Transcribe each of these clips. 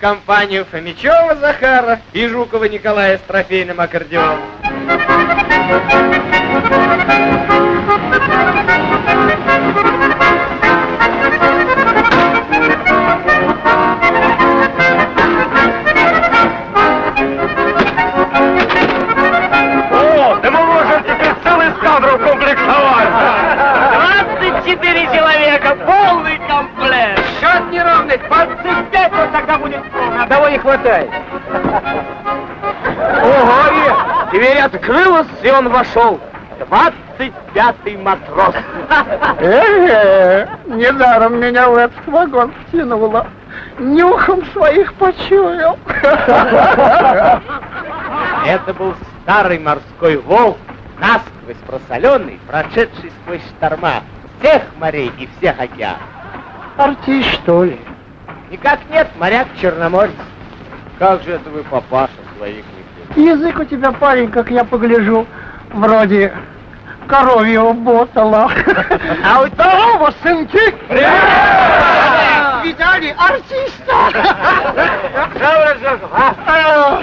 компанию Фомичева Захара и Жукова Николая с трофейным аккордеоном. Хватает. Ого, дверь открылась, и он вошел. Двадцать пятый матрос. Э, недаром меня в этот вагон втянуло. Нюхом своих почуял. Это был старый морской волк, насквозь просоленный, прошедший сквозь шторма всех морей и всех океанов. Артист, что ли? Никак нет, моряк черноморец. Как же это вы папаша своих не Язык у тебя, парень, как я погляжу, вроде коровьего ботала. А у того, сынки, видали артиста? А,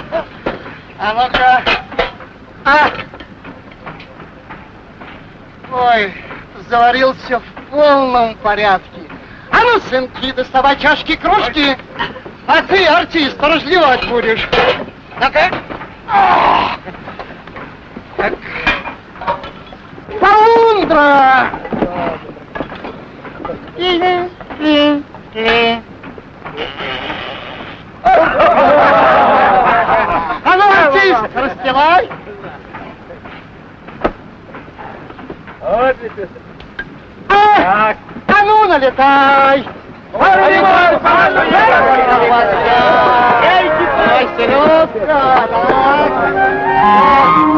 а ну-ка. А. Ой, заварился в полном порядке. А ну, сынки, доставай чашки, кружки. А ты, артист, разливать будешь. Ну-ка. Так. Полундра! А ну, артист, распевай. А, а ну, налетай.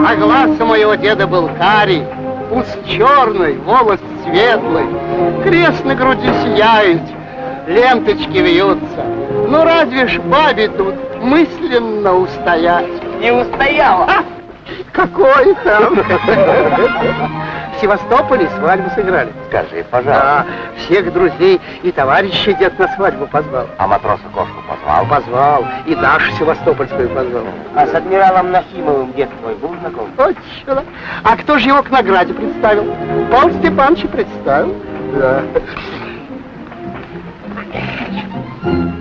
А глаз у моего деда был карий, ус черный, волос светлый, крест на груди сияет, ленточки вьются. Ну разве ж бабе тут мысленно устоять? Не устояла. А, какой там? В Севастополе свадьбу сыграли. Скажи, пожалуйста. Да, всех друзей и товарищей дед на свадьбу позвал. А матроса кошку позвал? Позвал, и Дашу Севастопольскую позвал. А с адмиралом Нахимовым дед твой был знаком? Точно. А кто же его к награде представил? Павел Степанович представил. Да. Да,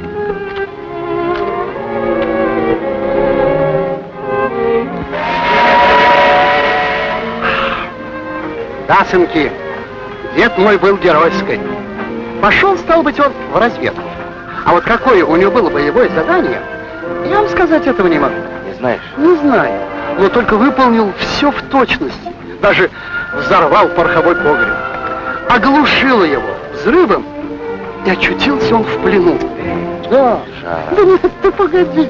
сынки, дед мой был геройской. Пошел, стал быть, он в разведку. А вот какое у него было боевое задание, я вам сказать этого не могу. Не знаешь? Не знаю, но только выполнил все в точности. Даже взорвал пороховой погреб. Оглушило его взрывом, и очутился он в плену. Да. Да нет, ты погоди.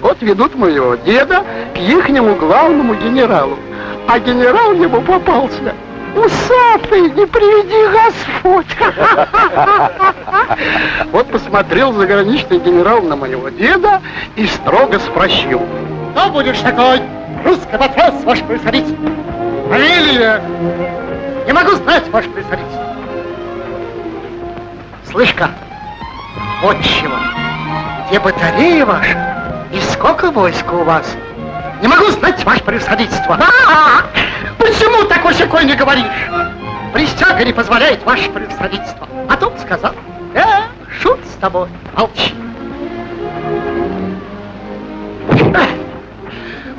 Вот ведут моего деда к ихнему главному генералу. А генерал ему попался. Усатый, не приведи Господь. Вот посмотрел заграничный генерал на моего деда и строго спросил. Кто будешь такой? Русский матрос, ваше превосходительство. Фамилия? Не могу знать, ваше превосходительство. Слышь-ка, вот чего. Где батарея ваша? И сколько войска у вас? Не могу знать, ваше превосходительство. А, почему такой секой не говоришь? Присяга не позволяет, ваше превосходительство. А тут сказал, э, шут с тобой, молчи.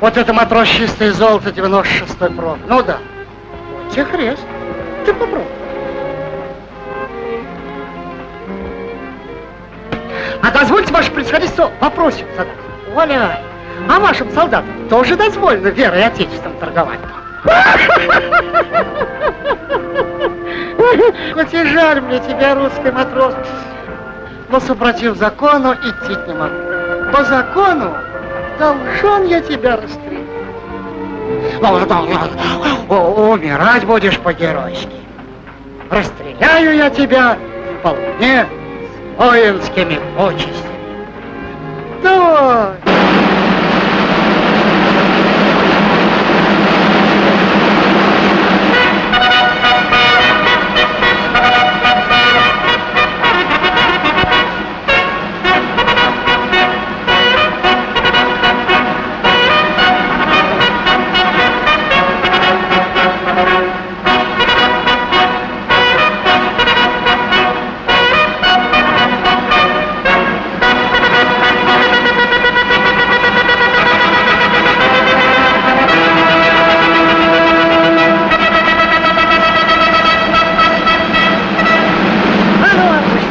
Вот это матрос чистое золото 96-й проб. Ну да. Тебе хрест. Ты попробуй. А дозвольте, ваше происходительство, вопросик задать. Оля, а вашим солдатам тоже дозволено верой Отечеством торговать? Хоть и жаль мне тебя, русский матрос, но супротив закону идти не могу. По закону должен я тебя расстрелять. Умирать будешь по-геройски. Расстреляю я тебя вполне с воинскими почестями. давай.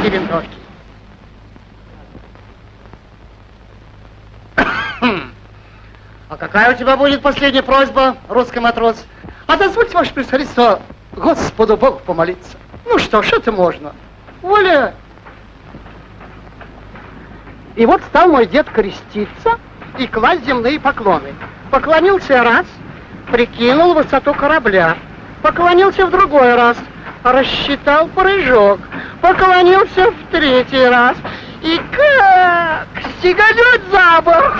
Отпусти винтовки. А какая у тебя будет последняя просьба, русский матрос? А дозвольте, ваше превосходительство, Господу Богу помолиться. Ну что ж, это можно. Воля. И вот стал мой дед креститься и класть земные поклоны. Поклонился раз, прикинул высоту корабля. Поклонился в другой раз, рассчитал прыжок. Поклонился в третий раз. И как стеганет за борт.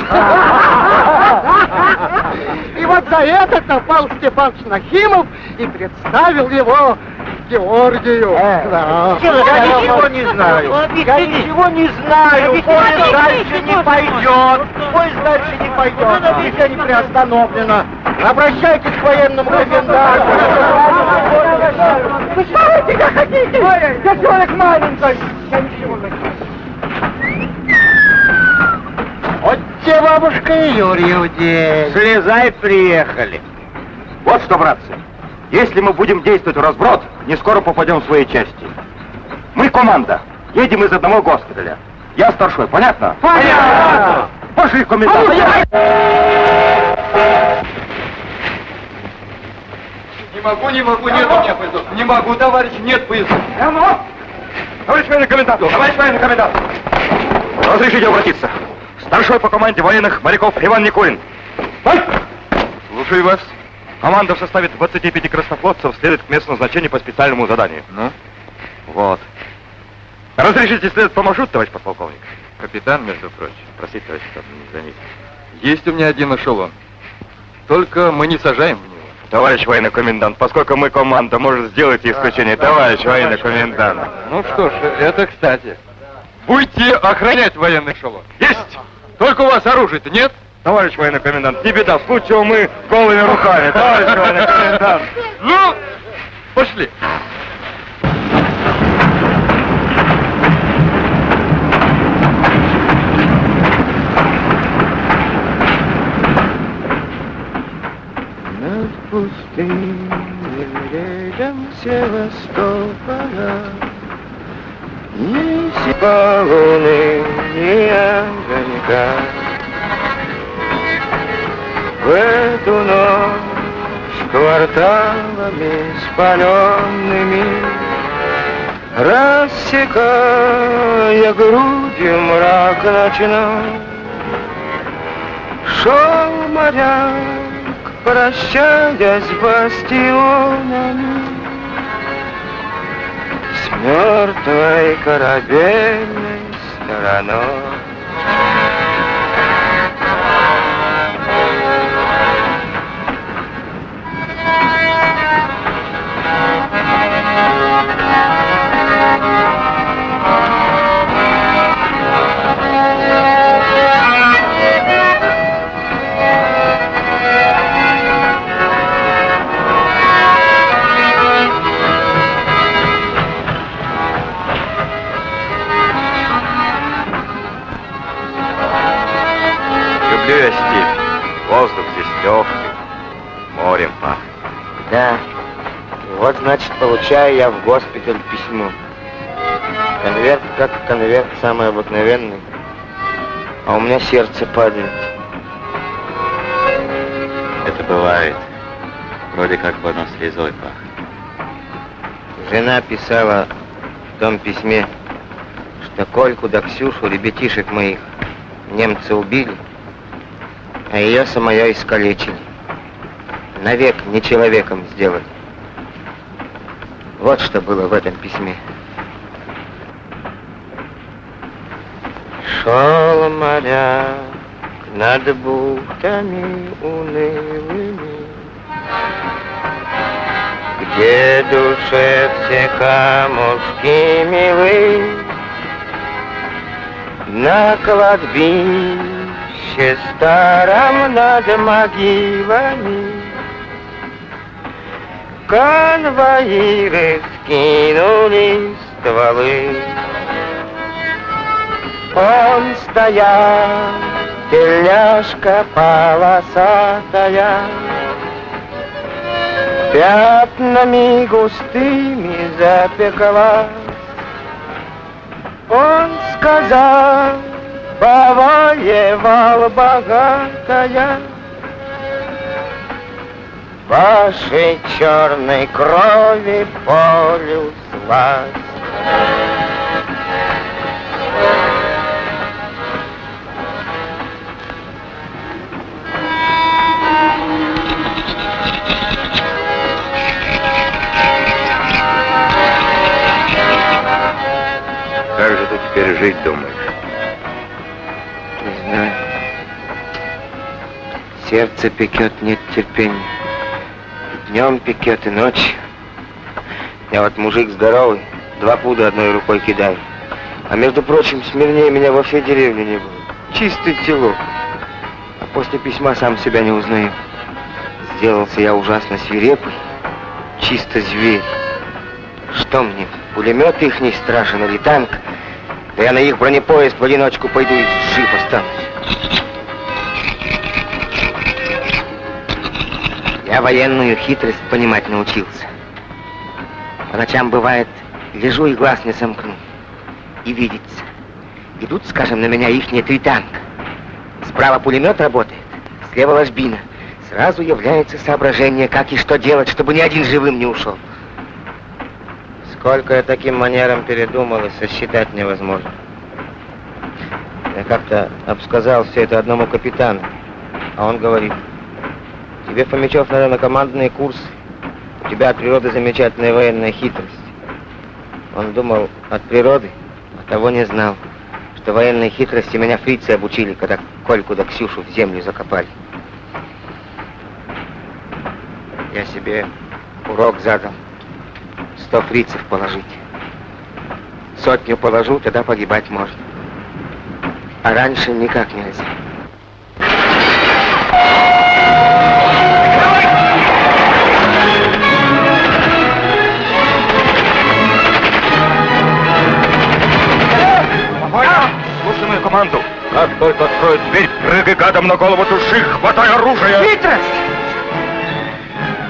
И вот за это напал Степан Нахимов и представил его Георгию. Да. Я ничего не знаю. Я ничего не знаю. Поезд дальше не пойдет. Поезд дальше не пойдет. Движение не приостановлено. Обращайтесь к военному коменданту. Вы тебя хотите? Я человек маленький. Я ничего не. Вот тебе бабушка и Юрьев день. Слезай, приехали. Вот что, братцы, если мы будем действовать в разброд, не скоро попадем в свои части. Мы команда, едем из одного госпиталя. Я старшой, понятно? Понятно. Пошли, комендант. Не могу, не могу, нет у меня поездов. Не могу, товарищ, нет поездов. Товарищ военный комендант! Товарищ военный комендант! Разрешите обратиться. Старшой по команде военных моряков Иван Никулин. Слушаю вас. Команда в составе 25 краснофлотцев следует к месту назначения по специальному заданию. Ну? Вот. Разрешите следовать по маршруту, товарищ подполковник? Капитан, между прочим. Простите, товарищ, капитан, не заметил. Есть у меня один эшелон. Только мы не сажаем в. Товарищ военный комендант, поскольку мы команда, может сделать исключение. Товарищ военный комендант. Ну что ж, это кстати. Будете охранять военный эшелон. Есть! Только у вас оружия-то нет? Товарищ военный комендант, не беда, в случае мы голыми руками. Товарищ военный комендант. Ну, пошли. Над пустыней рядом Севастополя. Ни сипа ни огонька. В эту ночь кварталами спаленными Рассекая грудью мрак ночной Шел моряк, прощаясь с бастионами С мертвой корабельной стороной Легкий. Морем пахнет. Да. Вот, значит, получаю я в госпиталь письмо. Конверт как конверт, самый обыкновенный. А у меня сердце падает. Это бывает. Вроде как бы оно слезой пахнет. Жена писала в том письме, что Кольку да Ксюшу, ребятишек моих, немцы убили, а ее самое искалечили. Навек не человеком сделали. Вот что было в этом письме. Шел моряк над бухтами унылыми, Где душе все камушки милы, На кладбище старом над могилами Конвоиры скинули стволы. Он стоял, тельняшка полосатая, Пятнами густыми запекла. Он сказал, повоевал богатая, Вашей черной крови полюс власть. Как же ты теперь жить думаешь? Сердце пекет, нет терпения. И днем пекет, и ночью. Я вот мужик здоровый, два пуда одной рукой кидаю. А между прочим, смирнее меня во всей деревне не было. Чистый тело. А после письма сам себя не узнаю. Сделался я ужасно свирепый, чисто зверь. Что мне, пулемет их не страшен или танк? Да я на их бронепоезд в одиночку пойду и жив останусь. Я военную хитрость понимать научился. По ночам бывает, лежу и глаз не сомкну. И видится. Идут, скажем, на меня ихние три танка. Справа пулемет работает, слева ложбина. Сразу является соображение, как и что делать, чтобы ни один живым не ушел. Сколько я таким манером передумал, и сосчитать невозможно. Я как-то обсказал все это одному капитану, а он говорит, тебе, Фомичев, надо на командные курсы. У тебя от природы замечательная военная хитрость. Он думал от природы, а того не знал, что военной хитрости меня фрицы обучили, когда Кольку да Ксюшу в землю закопали. Я себе урок задал. Сто фрицев положить. Сотню положу, тогда погибать можно. А раньше никак нельзя. Команду. Как только откроют дверь, прыгай гадом на голову души, хватай оружие. Хитрость!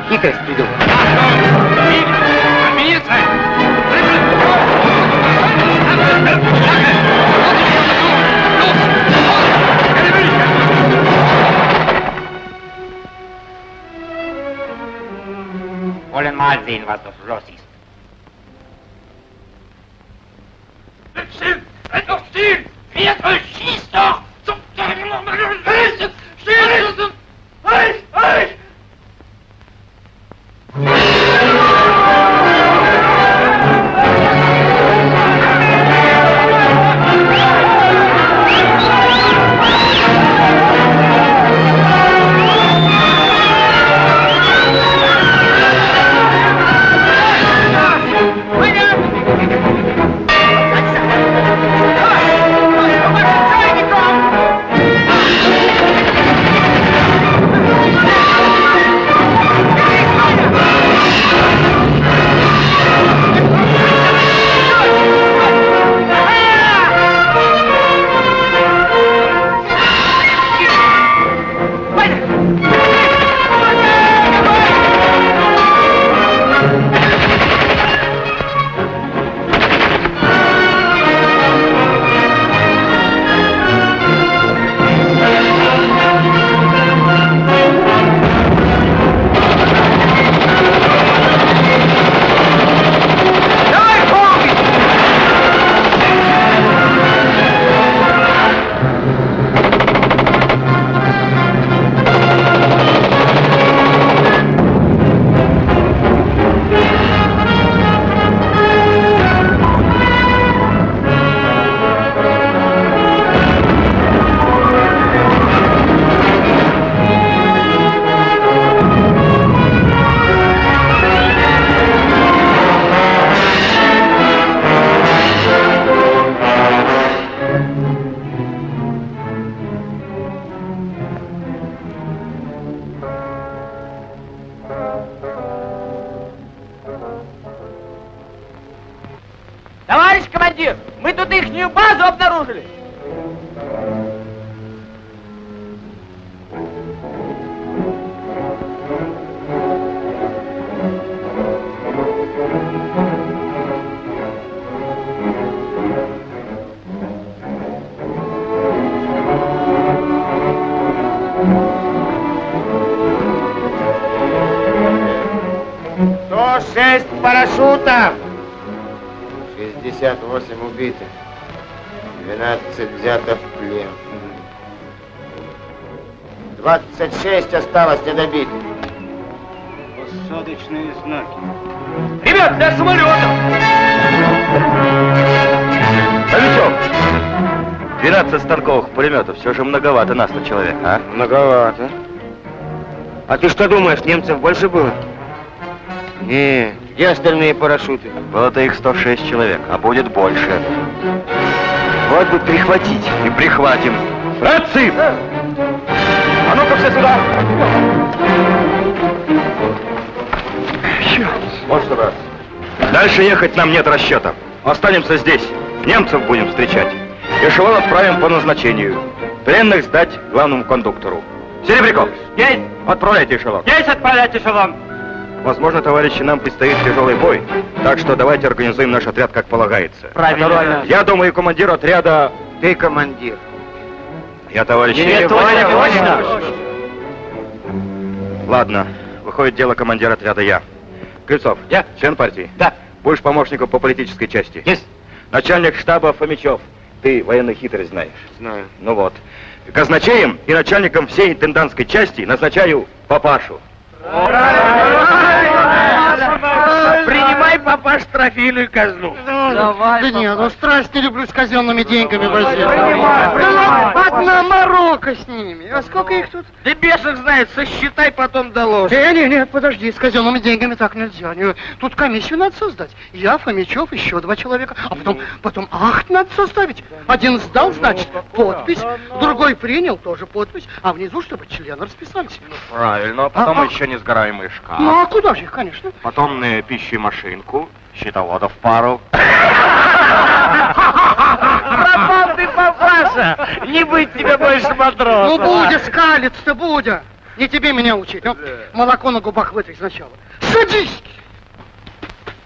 Хитрость придумал. Wollen mal sehen, was dort los ist. Still! Halt doch still! Fährt euch, schießt doch! Zum Teufel nochmal! Halt! Still! Halt! Halt! Осталось недобитых. Посадочные знаки. Ребят, для самолета! Новичок! 12 станковых пулеметов, все же многовато нас на человека, а? Многовато. А ты что думаешь, немцев больше было? Не, где остальные парашюты? Было-то их 106 человек, а будет больше. Вот бы прихватить. И прихватим. Братцы! А ну-ка все сюда! Вот что, брат. Дальше ехать нам нет расчета. Останемся здесь. Немцев будем встречать. Эшелон отправим по назначению. Пленных сдать главному кондуктору. Серебряков! Есть! Отправляйте эшелон. Есть отправлять эшелон! Возможно, товарищи, нам предстоит тяжелый бой. Так что давайте организуем наш отряд как полагается. Правильно. Я думаю, командир отряда... Ты командир. Я, товарищ... Нет, точно, точно. Ладно, выходит дело командира отряда я. Крыльцов. Я. Член партии? Да. Будешь помощником по политической части? Есть. Начальник штаба Фомичев. Ты военную хитрость знаешь. Знаю. Ну вот. Казначеем и начальником всей интендантской части назначаю папашу. Принимай, папаш, трофейную казну. Да не, ну страсть не люблю с казенными деньгами возить. принимай. Одна морока с ними. А сколько их тут? Да бешеных знает, сосчитай, потом доложишь. Не, не, не, подожди, с казенными деньгами так нельзя. Не, Тут комиссию надо создать. Я, Фомичев, еще два человека. А потом, потом акт надо составить. Один сдал, значит, подпись. Другой принял, тоже подпись. А внизу, чтобы члены расписались. Правильно, потом А, а. еще несгораемый шкаф. Ну, а куда же их, конечно? Потом на пищу и машинку, счетоводов пару. Пропал ты, папаша! Не быть тебе больше Ну, матросом. Будя, скалиться-то, Будя. Не тебе меня учить. Ну, молоко на губах вытри сначала. Садись!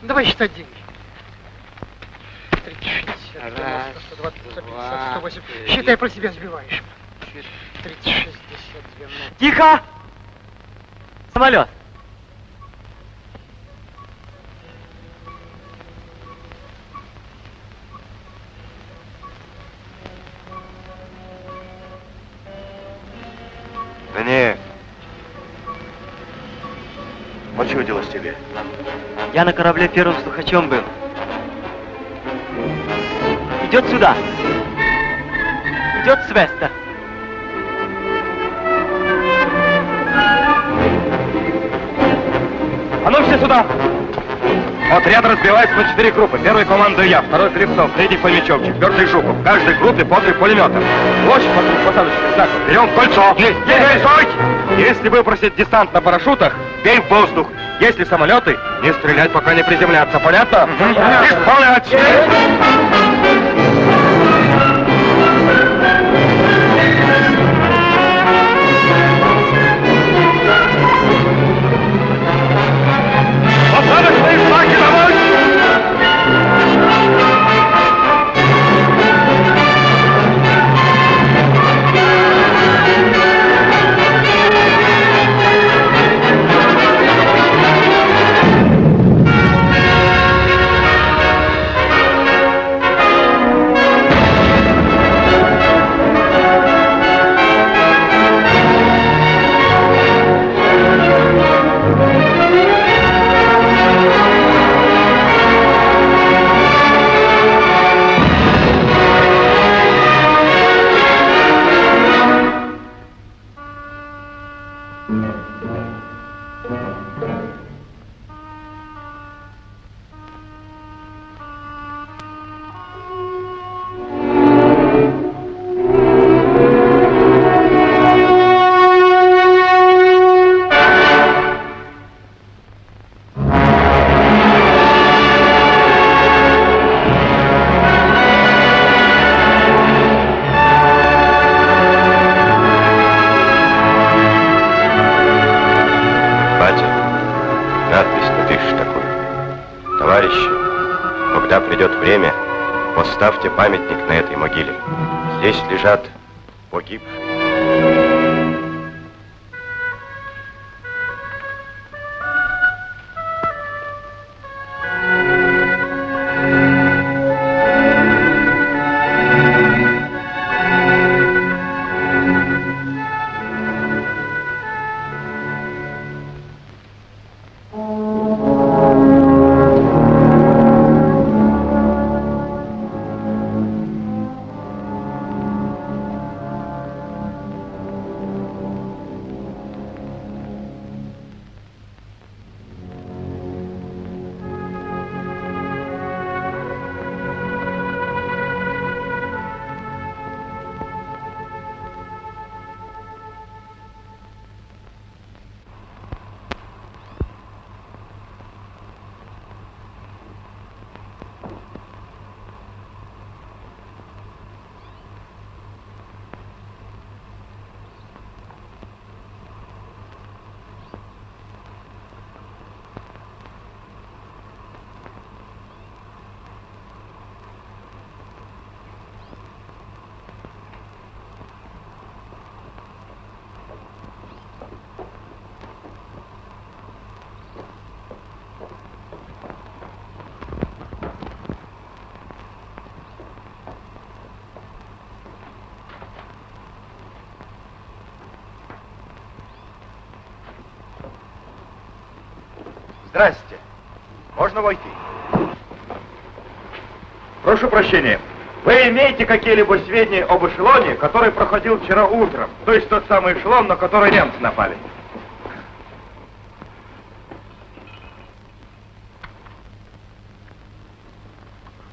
Давай считать деньги. 30, 60, 90, 120, 150, 180. Считай, про себя сбиваешь. 30, 60, 90. Тихо! Самолет. Да не. Почудилось тебе. Я на корабле первым слухачом был. Идет сюда. Идет с Веста. А ну все сюда! Отряд разбивается на четыре группы. Первой командую я, второй Клевцов, третий Фомичев, четвертый Жуков. В каждой группе по три пулемета. Площадь вокруг посадочных знаков. Берем в кольцо. Есть! Есть! Стой! Если выпросит десант на парашютах, бей в воздух. Если самолеты, не стрелять, пока не приземлятся. Понятно? Исполнять! Посадочные Здрасте. Можно войти? Прошу прощения. Вы имеете какие-либо сведения об эшелоне, который проходил вчера утром? То есть тот самый эшелон, на который немцы напали?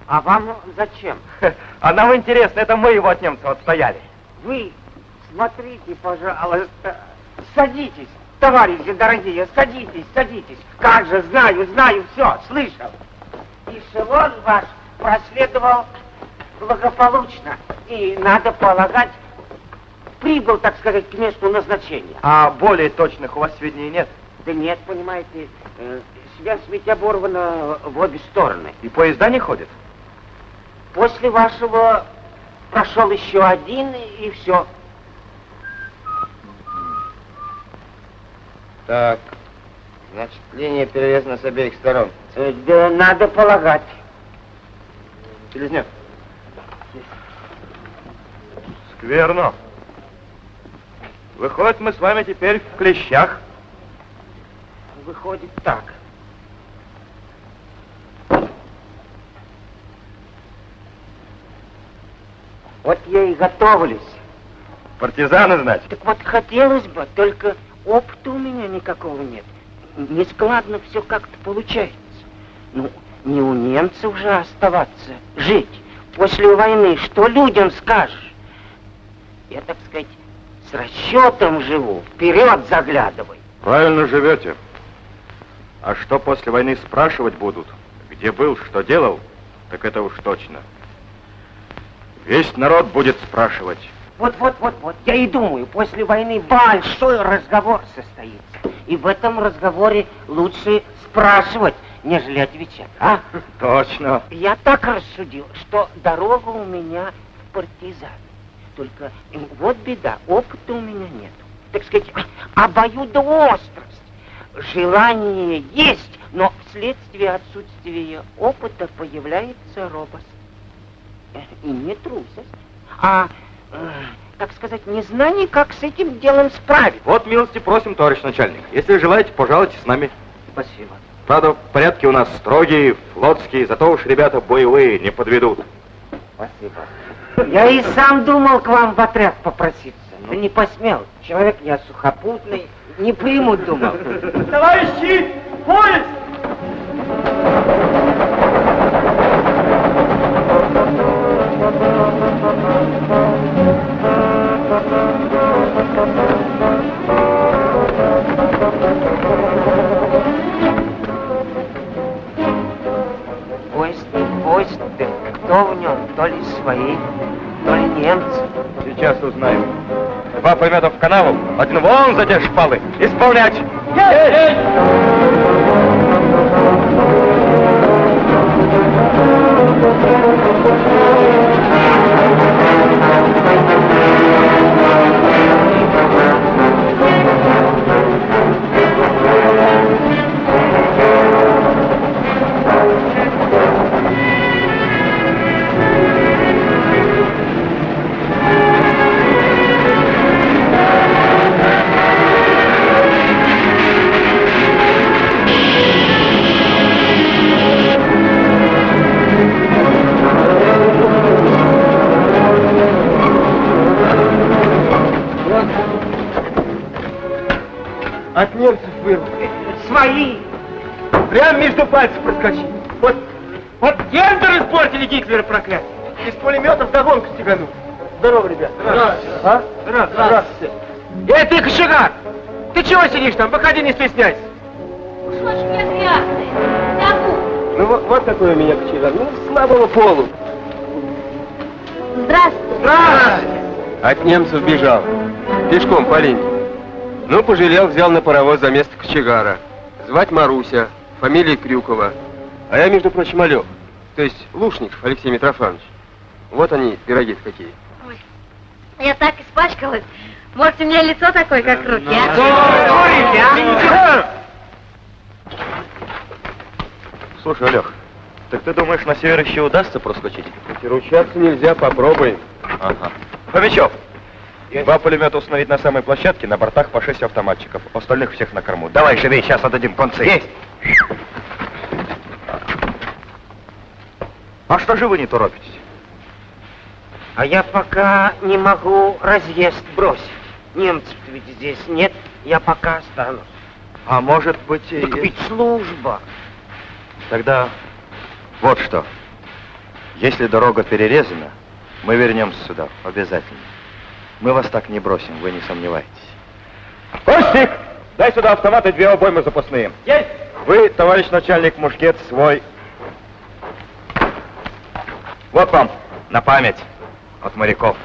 А вам зачем? А нам интересно, это мы его от немцев отстояли. Вы смотрите, пожалуйста. Садитесь, товарищи дорогие, садитесь, садитесь. Как же, знаю, знаю, все, слышал. Эшелон ваш проследовал благополучно. И, надо полагать, прибыл, так сказать, к месту назначения. А более точных у вас сведений нет? Да нет, понимаете, э, связь ведь оборвана в обе стороны. И поезда не ходят? После вашего прошел еще один, и все. Так, значит, линия перерезана с обеих сторон. Э, Да надо полагать. Селезнев. Скверно. Выходит, мы с вами теперь в клещах. Выходит так. Вот я и готовлюсь. Партизаны, значит? Так вот хотелось бы, только опыта у меня никакого нет. Нескладно все как-то получается. Ну, не у немцев же оставаться, жить. После войны что людям скажешь? Я, так сказать, с расчетом живу, вперед заглядывай. Правильно живете. А что после войны спрашивать будут? Где был, что делал? Так это уж точно. Весь народ будет спрашивать. Вот, вот, вот, вот, я и думаю, после войны большой разговор состоится. И в этом разговоре лучше спрашивать, нежели отвечать, а? Точно. Я так рассудил, что дорога у меня в партизан. Только вот беда, опыта у меня нет. Так сказать, обоюдоострость. Желание есть, но вследствие отсутствия опыта появляется робость. Э, И не трусость, а, так сказать, незнание, как с этим делом справиться. Вот милости просим, товарищ начальник. Если желаете, пожалуйте с нами. Спасибо. Правда, порядки у нас строгие, флотские, зато уж ребята боевые не подведут. Спасибо. Я и сам думал к вам в отряд попроситься, но не посмел. Человек я сухопутный, не примут, думал. Товарищи, поезд! Поезд, поезд, да кто в нем? То ли свои, то ли немцы. Сейчас узнаем. Два пулемета в канаву, один вон за те шпалы. Исполнять! Есть! Еще пальцы проскочить. Вот, вот гендер испортили Гитлера проклятие. Из пулеметов догонку стеганул. Здорово, ребят. Здравствуйте. А? Здравствуйте. Здравствуйте. Эй, ты, кошегар! Ты чего сидишь там? Выходи, не стесняйся. Уж очень я грязная. Забудь. Ну вот, вот такой у меня кочегар. Ну, слабого полу. Здравствуйте. Здравствуйте. От немцев бежал. Пешком по линии. Ну, пожалел, взял на паровоз за место кочегара. Звать Маруся, фамилия Крюкова. А я, между прочим, Олег. То есть Лушников Алексей Митрофанович. Вот они, пироги какие. Ой, я так испачкалась. Может, у меня лицо такое, как руки, а? Слушай, Олег, так ты думаешь, на север еще удастся проскочить? Ручаться нельзя, попробуй. Ага. Фомичев, два пулемета установить на самой площадке, на бортах по шесть автоматчиков. Остальных всех на корму. Давай, живей, сейчас отдадим концы. Есть! А что же вы не торопитесь? А я пока не могу разъезд бросить. Немцев ведь здесь нет, я пока останусь. А может быть и... Так ведь служба. Тогда вот что. Если дорога перерезана, мы вернемся сюда, обязательно. Мы вас так не бросим, вы не сомневайтесь. Костик, дай сюда автомат и две обоймы запасные. Есть! Вы, товарищ начальник, мушкет свой. Вот вам, на память от моряков.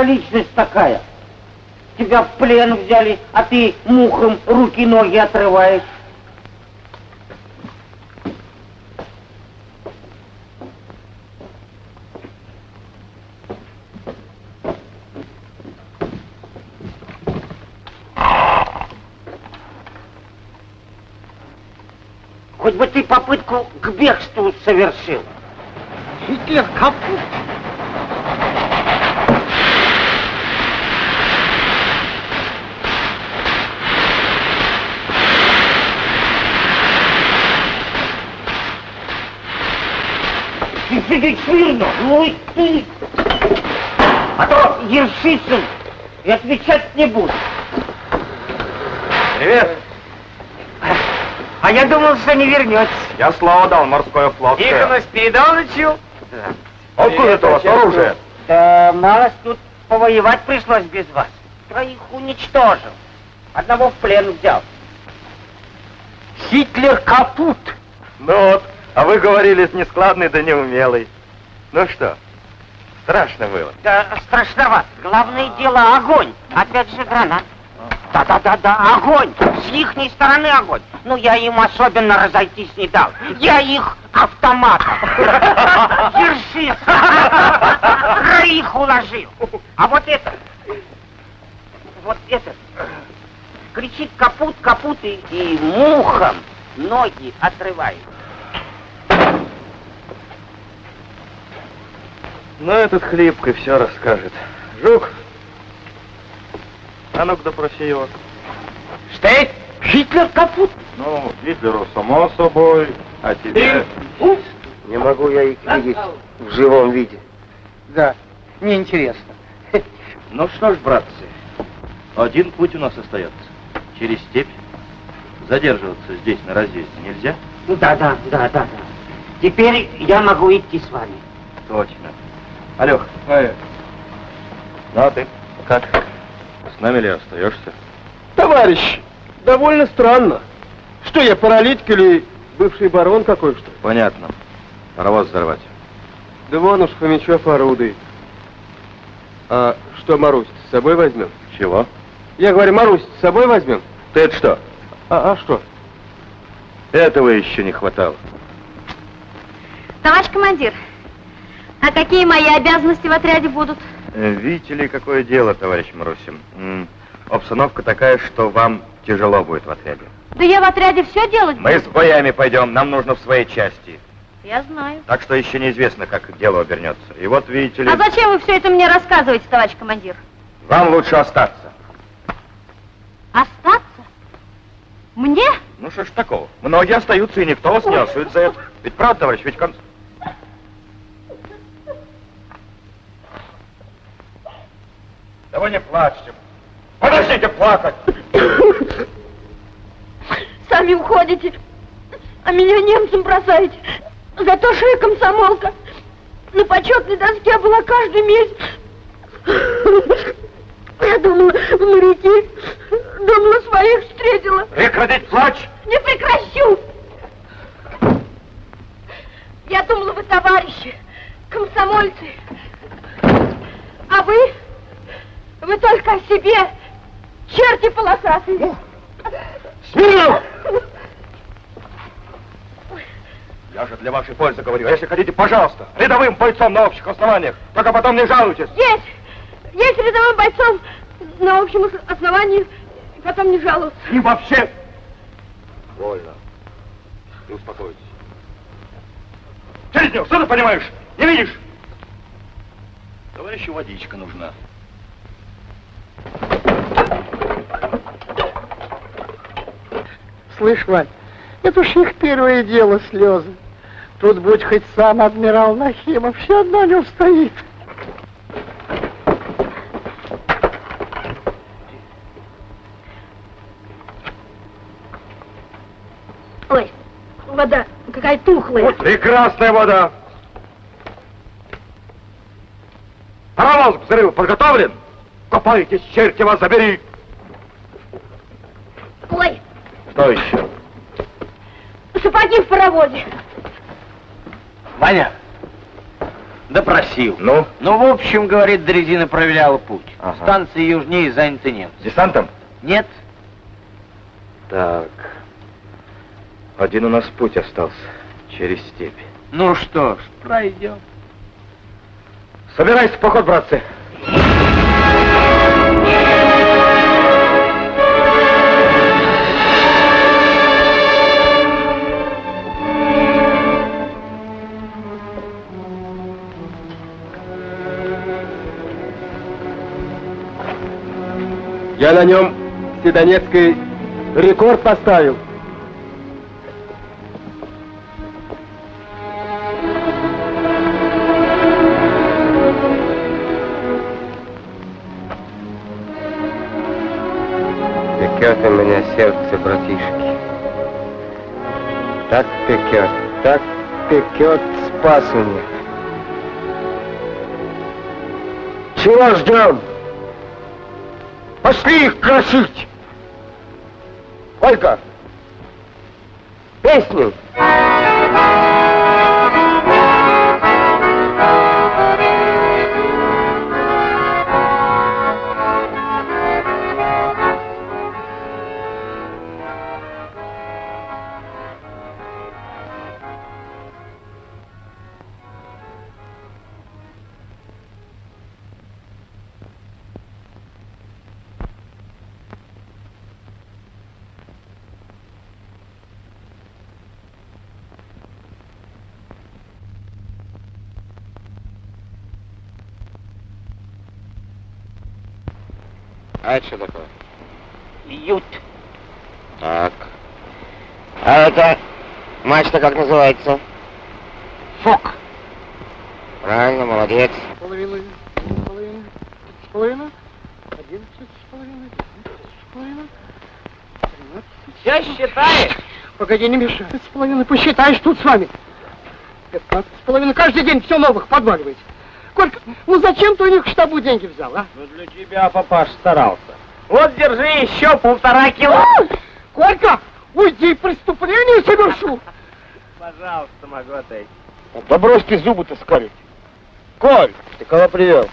За личность такая? Тебя в плен взяли, а ты мухом руки и ноги отрываешь. Хоть бы ты попытку к бегству совершил. Гитлер капут. Сидеть смирно. Ну и ты. А то Ершицын и отвечать не буду. Привет. А я думал, что не вернетесь. Я слово дал, морское флот. Тихонов Спиридоновичу. Откуда это у вас оружие? Да мало тут повоевать пришлось без вас. Троих уничтожил. Одного в плен взял. Хитлер капут. Ну вот, а вы говорили, с нескладный да неумелый. Ну что, страшно было. Да страшновато. Главное дело огонь. Опять же гранат. Да-да-да-да, огонь! С ихней стороны огонь. Ну, я им особенно разойтись не дал. Я их автоматом. Держись! Троих уложил. А вот этот, вот этот, кричит капут, капут и, и мухом ноги отрывает. Ну, этот хлипкой все расскажет. Жук, а ну-ка допроси его. Штейт, Гитлер капут. Ну, Гитлеру само собой, а тебе... Не могу я их видеть в живом виде. Да, неинтересно. Ну что ж, братцы, один путь у нас остается. Через степь. Задерживаться здесь на разъезде нельзя? Ну, Да, да, да, да, да. Теперь я могу идти с вами. Точно. Алёх. Ну, а ты? Как? С нами ли остаешься? Товарищ, довольно странно. Что я, паралитик или бывший барон какой что? Понятно. Паровоз взорвать. Да вон уж Фомичев орудует. А что, Марусь, с собой возьмем? Чего? Я говорю, Марусь, с собой возьмем? Ты это что? А, а что? Этого еще не хватало. Товарищ командир, а какие мои обязанности в отряде будут? Э, Видите ли, какое дело, товарищ Марусин? Обстановка такая, что вам тяжело будет в отряде. Да я в отряде все делать Мы с боями пойдем, нам нужно в своей части. Я знаю. Так что еще неизвестно, как дело обернется. И вот, видите ли, А зачем вы все это мне рассказываете, товарищ командир? вам лучше остаться. Остаться? Мне? Ну что ж такого? Многие остаются, и никто вас не осудит за это. Ведь правда, товарищ, ведь кон... Да вы не плачьте. Подождите плакать. Сами уходите, а меня немцам бросаете. Зато что я комсомолка. На почетной доске была каждый месяц. Я думала, в моряки. Думала, своих встретила. Прекратить плач. Не прекращу! Я думала, вы товарищи, комсомольцы. А вы? Вы только о себе, черти полосатые. Смирно! Я же для вашей пользы говорю. А Если хотите, пожалуйста, рядовым бойцом на общих основаниях. Только потом не жалуйтесь. Есть! Есть рядовым бойцом на общем ос- основании, и потом не жаловаться. И вообще... Вольно. И успокойтесь. Челезнев, что ты понимаешь? Не видишь? Товарищу водичка нужна. Слышь, Вань, это уж их первое дело слезы. Тут будь хоть сам адмирал Нахимов, все одно не устоит. Ой, вода какая тухлая. Прекрасная вода. Паровоз к взрыву подготовлен? Копайтесь, черти вас забери. Ой, Что еще? сапоги в паровозе. Ваня, допросил. Ну, Ну, в общем, говорит, дрезина проверяла путь. Ага. Станции южнее заняты немцы. десантом? Нет? Так. Один у нас путь остался. Через степь. Ну что ж, пройдем. Собирайся в поход, братцы. Я на нем Седонецкой рекорд поставил. Пекет у меня сердце, братишки. Так пекет, так пекет, спас меня. Чего ждем? Пошли их красить! Ольга! Песню! Матч-то как называется? Фок. Правильно, молодец. Половина, половина, с половиной, одиннадцать с половиной, двенадцать с половиной, тринадцать. Все считаешь? Погоди, не мешай. С половиной посчитаешь тут с вами. Пятнадцать с половиной. Каждый день все новых подваливаете. Колька, ну зачем ты у них в штабу деньги взял, а? Ну для тебя папаш старался. Вот держи еще полтора кило. Колька, уйди, преступление совершу. Пожалуйста, могу отойти. Да брось ты зубы-то скалить. Коль, ты кого привел?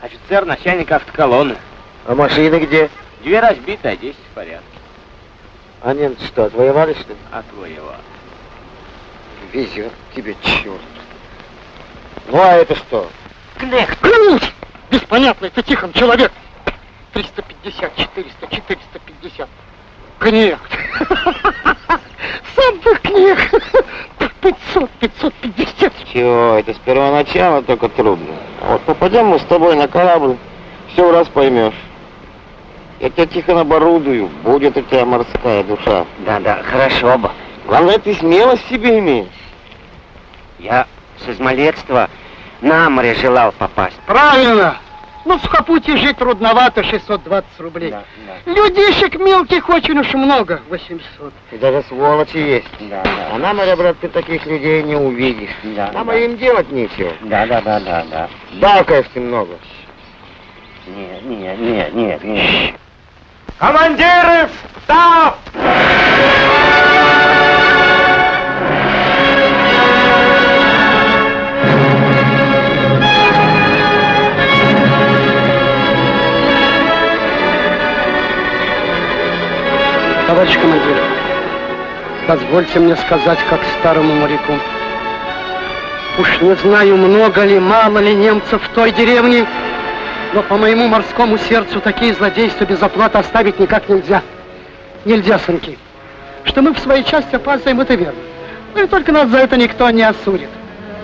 Офицер, начальник автоколонны. А машины где? Две разбиты, а десять в порядке. А немцы что, отвоевали что ли? Отвоевал. Везет тебе, черт. Ну а это что? Кнехт. Клянусь! Беспонятный ты Тихон человек. 350, 400, 450. Кнехт. Сам ты кнехт. 500, 550. Чего, это с первого начала только трудно. Вот попадем мы с тобой на корабль, все раз поймешь. Я тебя тихо оборудую, будет у тебя морская душа. Да-да, хорошо бы. Главное, ты смелость в себе имеешь. Я с измалетства на море желал попасть. Правильно. Ну, в Сухопутье жить трудновато, 620 рублей. Да, Людишек мелких очень уж много, 800. И даже сволочи есть. Да, да. А на море, брат, ты таких людей не увидишь. Да, Нам да. им делать нечего. Да, да, да, да, да. Бакаешь ты много. Нет, нет, нет, нет, нет. Командиры, встав! Товарищ командир, позвольте мне сказать, как старому моряку. Уж не знаю, много ли, мало ли немцев в той деревне, но по моему морскому сердцу такие злодейства без оплаты оставить никак нельзя. Нельзя, сынки. Что мы в своей части опаздываем, это верно. Ну и только нас за это никто не осудит.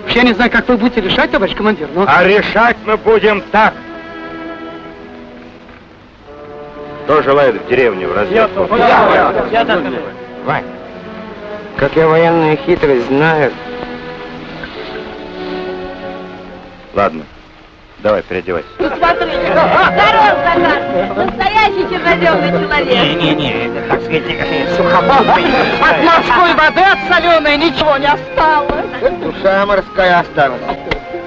Уж я не знаю, как вы будете решать, товарищ командир, но... А решать мы будем так. Кто желает в деревню в разведку? Вань, как я военную хитрость знаю, Ладно, давай, переодевайся. Ну, смотрите. Здорово, Захар. Настоящий черноземный человек. Не-не-не, это, так сказать, сухопутный. От морской воды от соленой ничего не осталось. Душа морская осталась.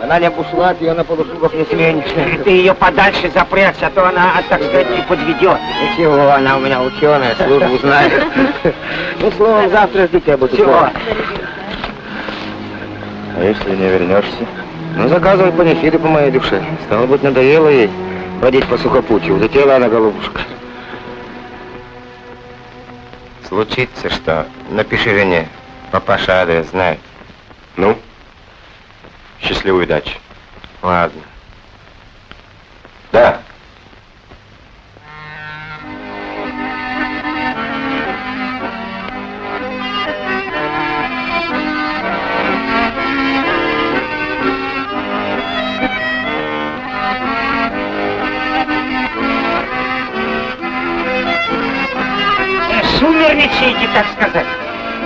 Она не бушлат, ее на полушубах не сменишь. Ты ее подальше запрячь, а то она, так сказать, не подведет. Ничего, она у меня ученая, службу знает. Ну, словом, завтра тебя буду. Чего? А если не вернешься? Ну, заказывай панихиды по моей душе. Стало быть, надоело ей водить по сухопутью. Улетела она, голубушка. случится что, напиши жене. Папаша адрес знает. Ну, счастливой удачи. Ладно. Да. Сумерничаете, так сказать.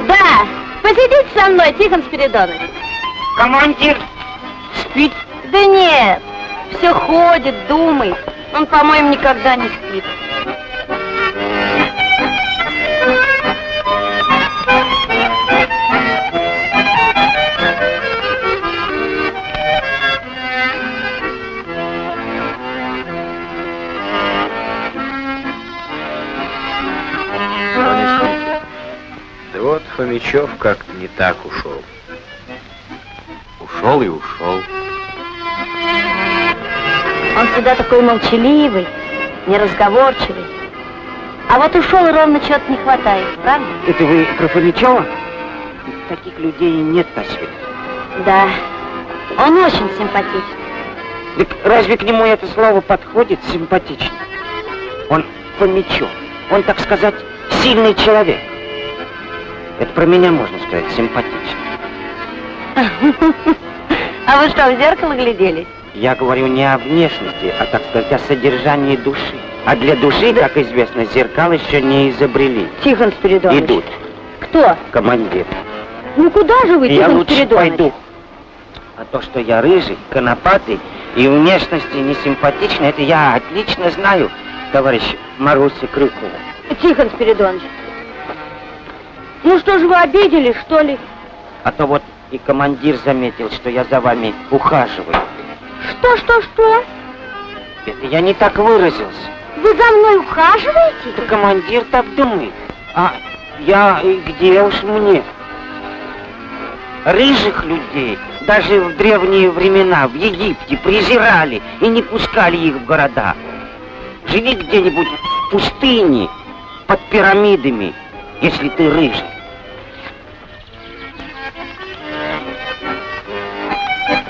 Да, посидите со мной, Тихон Спиридонович. Командир ведь Да нет, все ходит, думает. Он, по-моему, никогда не спит. Да вот Фомичев как-то не так ушел. Ушел и ушел. Он всегда такой молчаливый, неразговорчивый. А вот ушел и ровно чего-то не хватает, правда? Это вы про Фомичева? Таких людей нет на свете. Да. Он очень симпатичный. Так разве к нему это слово подходит симпатично? Он Фомичев. Он, так сказать, сильный человек. Это про меня можно сказать симпатично. А вы что, в зеркало гляделись? Я говорю не о внешности, а, так сказать, о содержании души. А для души, как известно, зеркал еще не изобрели. Тихон Спиридонович. Идут. Кто? Командир. Ну куда же вы, Я Тихон лучше Спиридонович? пойду. А то, что я рыжий, конопатый и внешности не симпатичный, это я отлично знаю, товарищ Маруся Крюкова. Тихон Спиридонович. Ну что же вы обиделись, что ли? А то вот и командир заметил, что я за вами ухаживаю. Что, что, что? Это я не так выразился. Вы за мной ухаживаете? Это командир так думает. А я и где уж мне? Рыжих людей даже в древние времена в Египте презирали и не пускали их в города. Живи где-нибудь в пустыне, под пирамидами, если ты рыжий.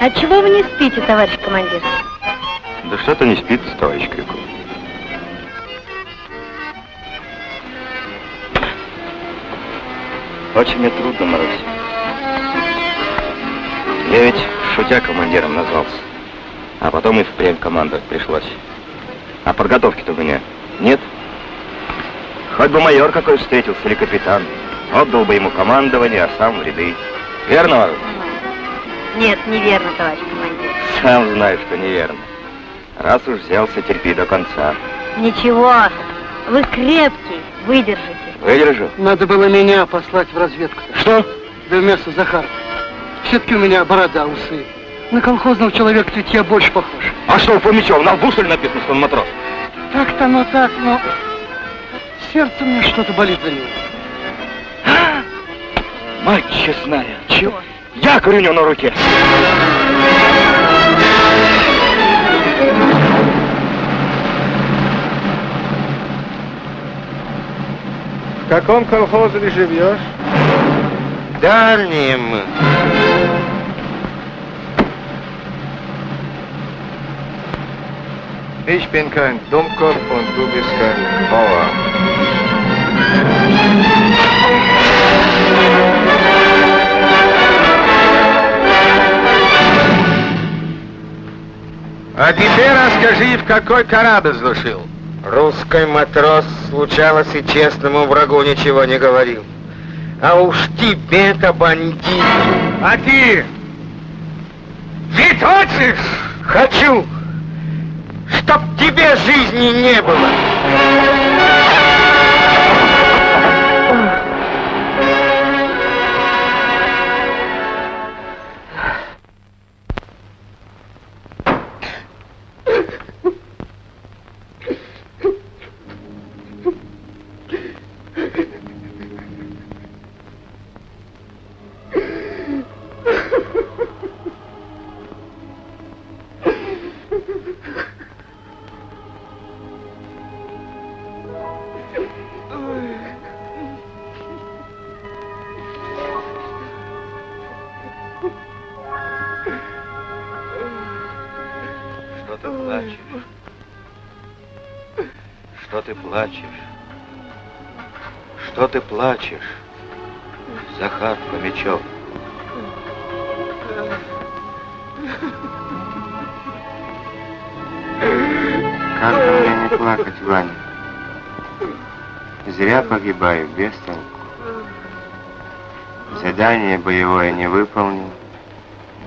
А чего вы не спите, товарищ командир? Да что-то не спит, товарищ Крюков. Очень мне трудно, Марусь. Я ведь шутя командиром назвался. А потом и впрямь командовать пришлось. А подготовки-то у меня нет. Хоть бы майор какой встретился или капитан. Отдал бы ему командование, а сам в ряды. Верно, Марусь? Нет, неверно, товарищ командир. Сам знаешь, что неверно. Раз уж взялся, терпи до конца. Ничего, вы крепкий, выдержите. Выдержу. Надо было меня послать в разведку. Что? Да вместо Захара. Все-таки у меня борода, усы. На колхозного человека ведь я больше похож. А что, у Фомичева на лбу, что ли, написано, что он матрос? Так-то, ну так, но... Сердце мне что-то болит за него. Мать честная. Чего? Якорь у него на руке. В каком колхозе живешь? Дальним. Ich bin kein Dummkopf und du bist kein Bauer. А теперь расскажи, в какой корабль сдушил? Русский матрос случалось и честному врагу ничего не говорил. А уж тебе-то, бандит, А ты? Жить хочешь? хочу, чтоб тебе жизни не было. Что ты плачешь? Что ты плачешь? Что ты плачешь? Захар Фомичев. Как же мне не плакать, Ваня? Зря погибаю, без толку. Задание боевое не выполнил,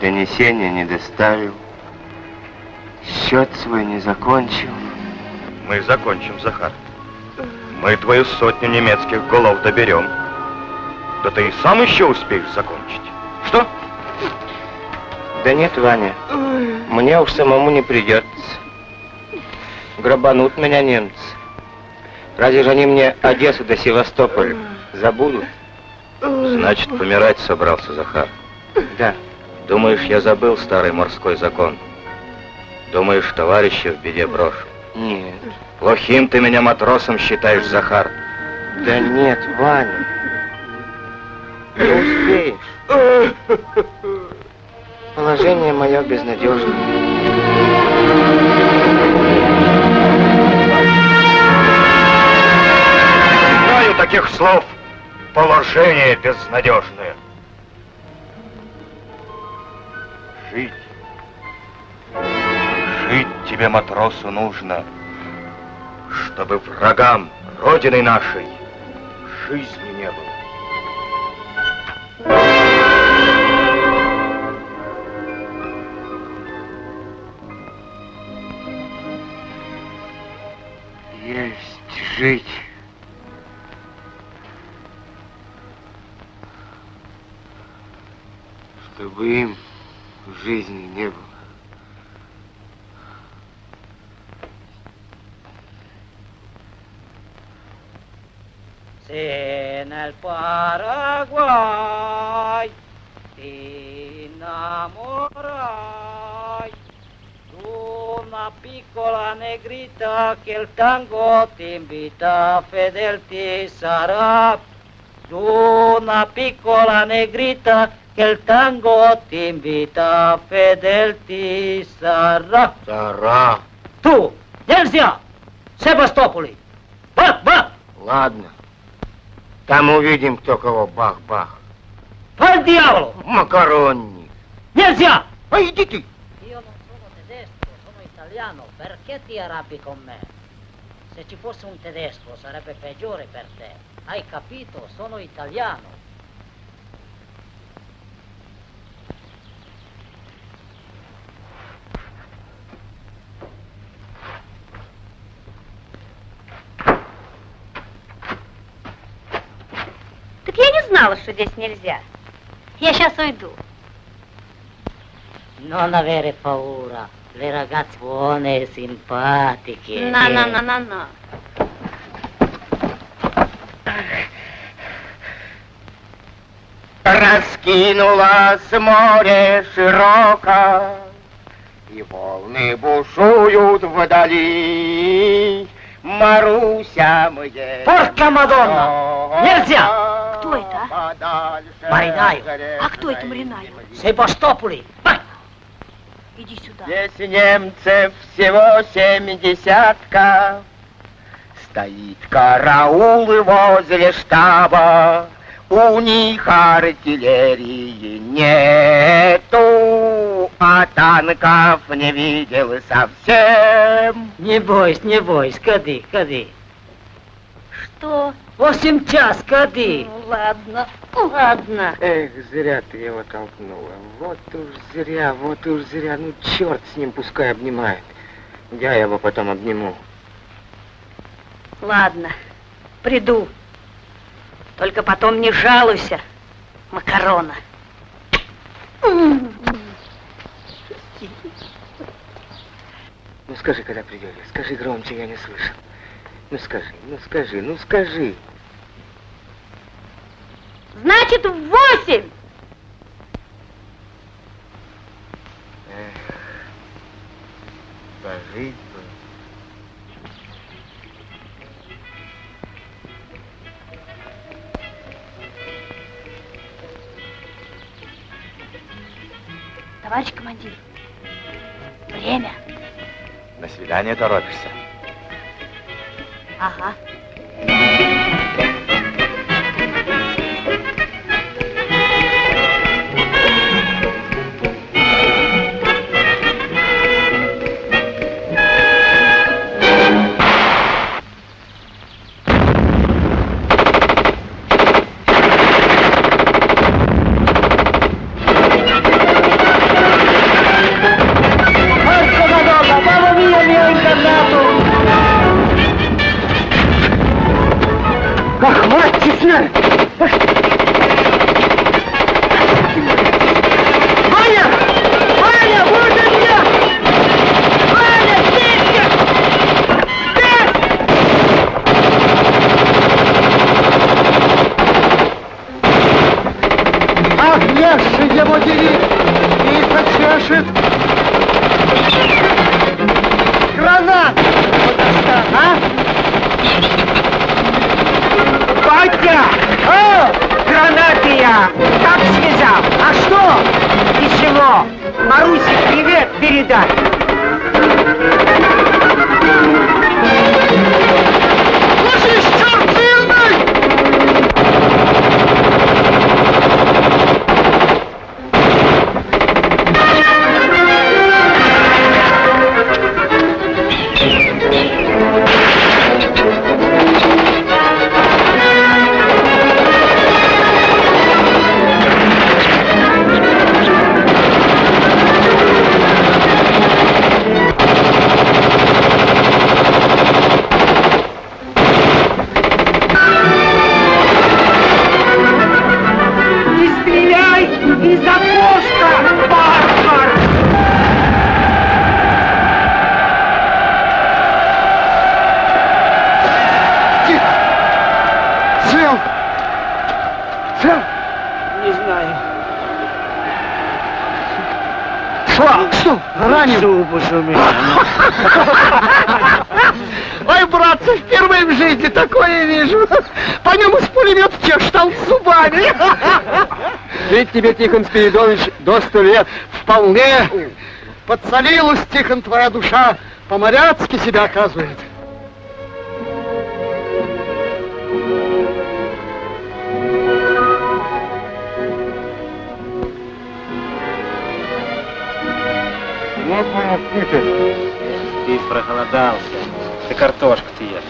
донесение не доставил, счет свой не закончил. Мы закончим, Захар. Мы твою сотню немецких голов доберем. Да ты и сам еще успеешь закончить. Что? Да нет, Ваня, мне уж самому не придется. Грабанут меня немцы. Разве же они мне Одессу до Севастополя забудут? Значит, помирать собрался Захар. Да. Думаешь, я забыл старый морской закон? Думаешь, товарища в беде брошу? Нет. Плохим ты меня матросом считаешь, Захар. Да нет, Ваня. Не успеешь. Положение мое безнадежное. Знаю таких слов. Положение безнадежное. Жить. Жить тебе, матросу, нужно, чтобы врагам Родины нашей жизни не было. Есть жить. Чтобы им жизни не было. En el Paraguay ti innamorai una piccola negrita que el tango te invita, fedel ti sarà. Una piccola negrita que el tango te invita, fedel ti sarà. Сара. Tú, нельзя! Севастополи! Бах, бах! Ладно. Там увидим, кто кого бах-бах. Al diavolo! Макаронник. Нельзя! А иди ты. Io non sono tedesco, sono italiano. Perché ti arrabbi con me? Se ci fosse un tedesco sarebbe peggiore per te. Hai capito? Sono italiano. Так я что здесь нельзя. Я сейчас уйду. Non avere paura. Le ragazze buone e simpatiche. На, на, на, на, на. Раскинулось море широко, И волны бушуют вдали. Маруся, мы едем Порка Мадонна! Нельзя! Кто это, а? А кто это Маринаю? Севастополи! Иди сюда. Здесь немцев всего семь десятка, Стоит караул возле штаба, У них артиллерии нету, А танков не видел совсем. Не бойся, не бойся, ходи, ходи. Что? Восемь час, ходи. Ну, ладно, ладно. Эх, зря ты его толкнула. Вот уж зря, вот уж зря. Ну, черт с ним, пускай обнимает. Я его потом обниму. Ладно, приду. Только потом не жалуйся, макарона. Ну, скажи, когда придете. Скажи громче, я не слышу. Ну, скажи, ну, скажи, ну, скажи. Значит, восемь. Эх, пожить бы. Товарищ командир, время. На свидание торопишься. Ага. Ведь тебе, Тихон Спиридонович, до сто лет. Вполне. Подсолилась, Тихон, твоя душа. По-моряцки себя оказывает. Вот птица. Ты проголодался. Ты картошку ты ешь.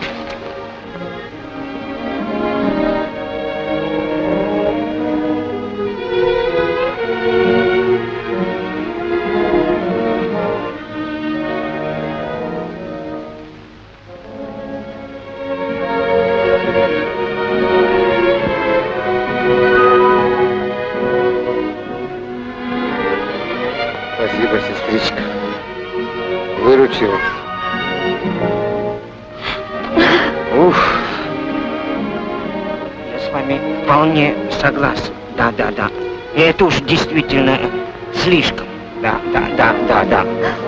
Согласен. Да, да, да. И это уж действительно слишком. Да, да, да, да, да.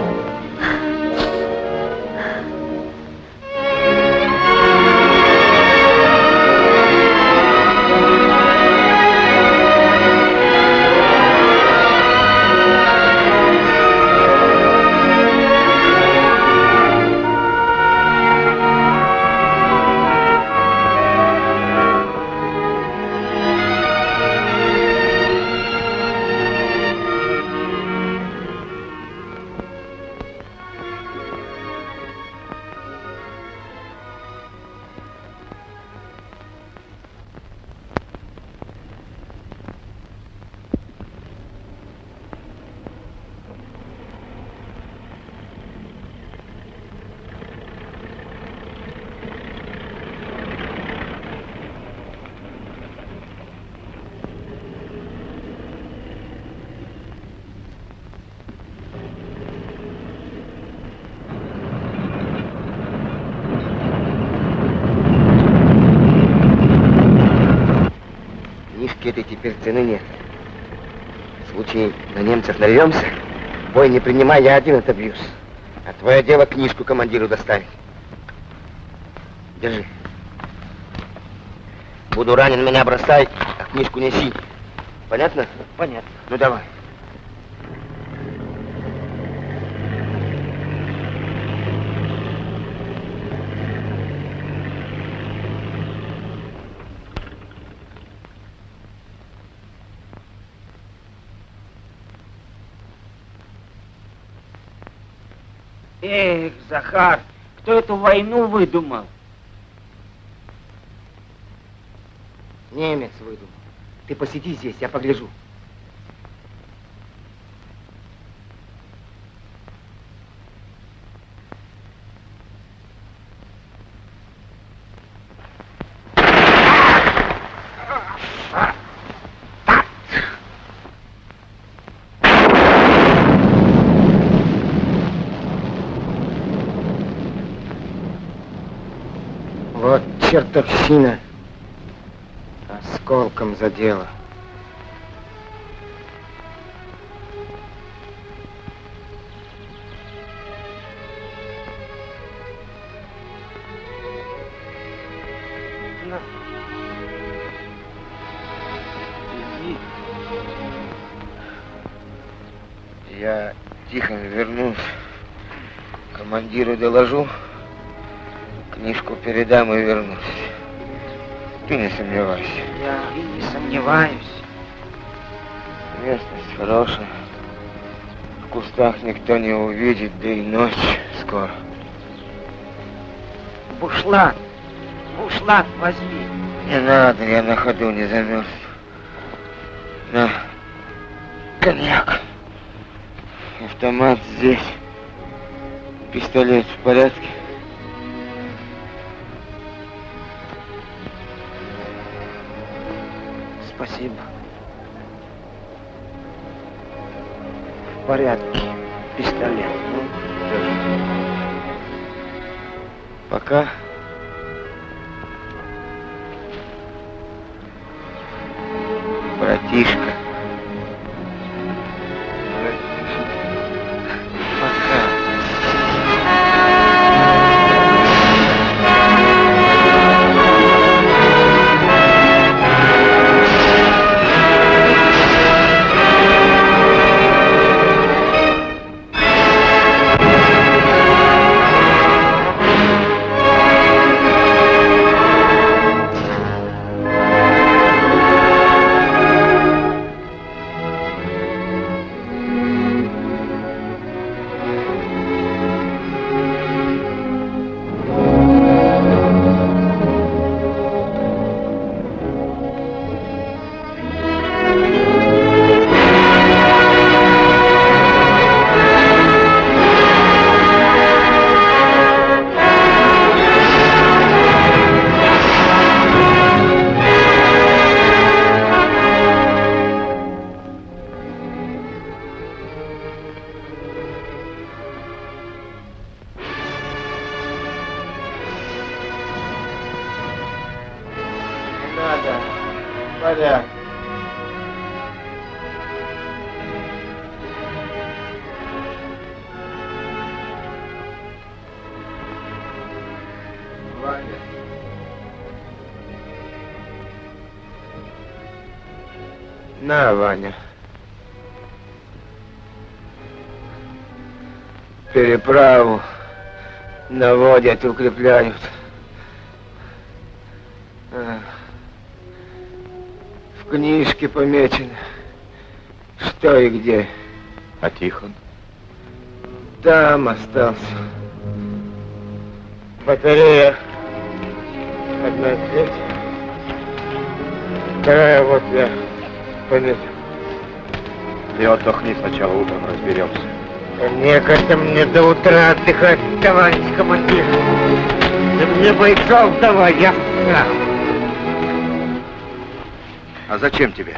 Нарвемся, бой не принимай, я один отобьюсь. А твое дело книжку командиру доставить. Держи. Буду ранен, меня бросай, а книжку неси. Понятно? Понятно. Ну давай. Эх, Захар, кто эту войну выдумал? Немец выдумал. Ты посиди здесь, я погляжу. чертовщина осколком задела. Я тихо вернусь, командиру доложу книжку передам и вернусь. Ты не сомневайся. Я и не сомневаюсь. Местность хорошая. В кустах никто не увидит, да и ночь скоро. Бушлат. Бушлат возьми. Не надо, я на ходу не замерз. На, коньяк. Автомат здесь. Пистолет в порядке? Спасибо. В порядке. Пистолет. Ну, Пока. Братишка. На, Ваня. Переправу наводят, укрепляют. А. В книжке помечено, что и где. А Тихон? Там остался. Батарея. Одна треть. Вторая вот я пометил. Ты отдохни сначала, утром разберемся. Некогда мне до утра отдыхать, товарищ командир. Да мне бойцов давай, я сам. А зачем тебе?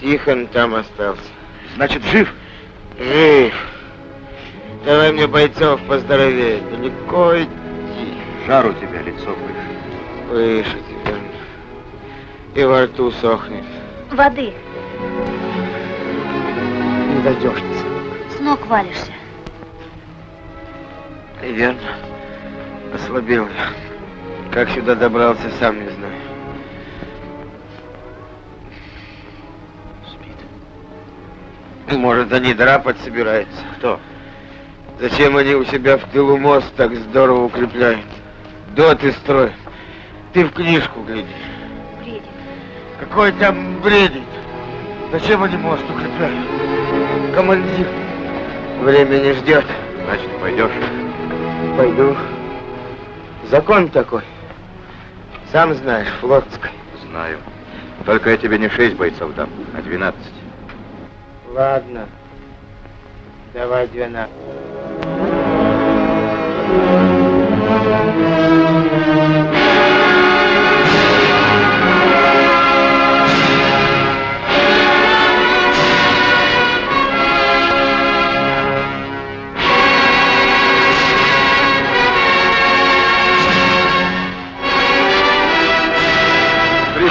Тихон там остался. Значит, жив? Жив. Давай мне бойцов поздоровее. Далеко идти. Жар у тебя, лицо выше. Выше тебя. И во рту сохнет. Воды. Дождешься. С ног валишься. Верно. Ослабел я. Как сюда добрался, сам не знаю. Спит. Может, они драпать собираются. Кто? Зачем они у себя в тылу мост так здорово укрепляют? Доты строят. Ты в книжку гляди. Бредит. Какой там бредит? Зачем они мост укрепляют? Командир, время не ждет. Значит, пойдешь? Пойду. Закон такой. Сам знаешь, флотской. Знаю. Только я тебе не шесть бойцов дам, а двенадцать. Ладно. Давай двенадцать.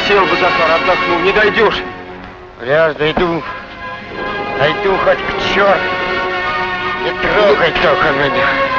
Присел бы, Захар, отдохнул, не дойдешь. Ляж, дойду. Дойду хоть к черту. Не трогай только меня.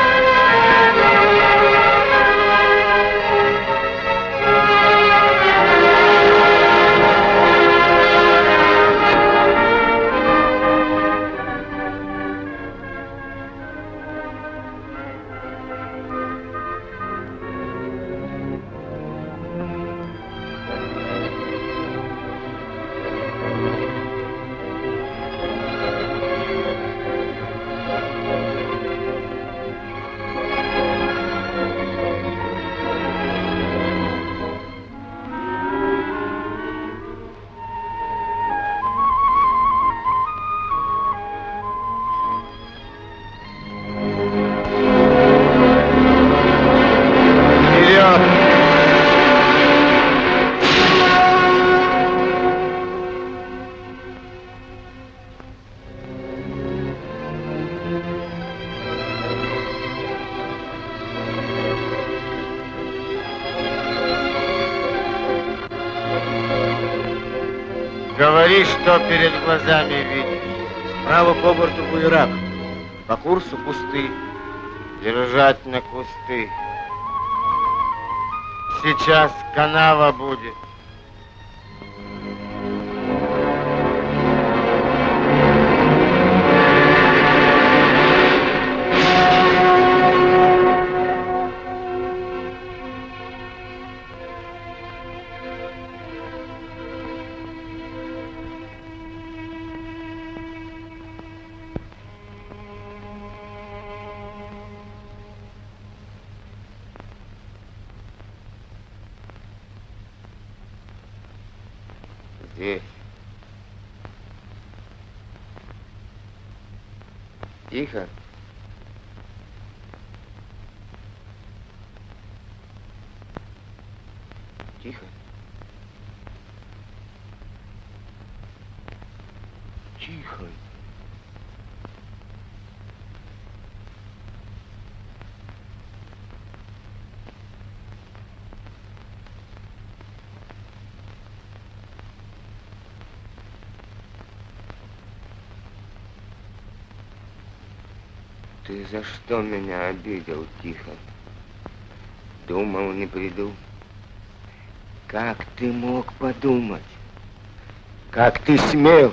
Глазами видишь. Справа по борту буерак. По курсу кусты. Держать на кусты. Сейчас канава будет. За что меня обидел, Тихон? Думал, не приду. Как ты мог подумать? Как ты смел?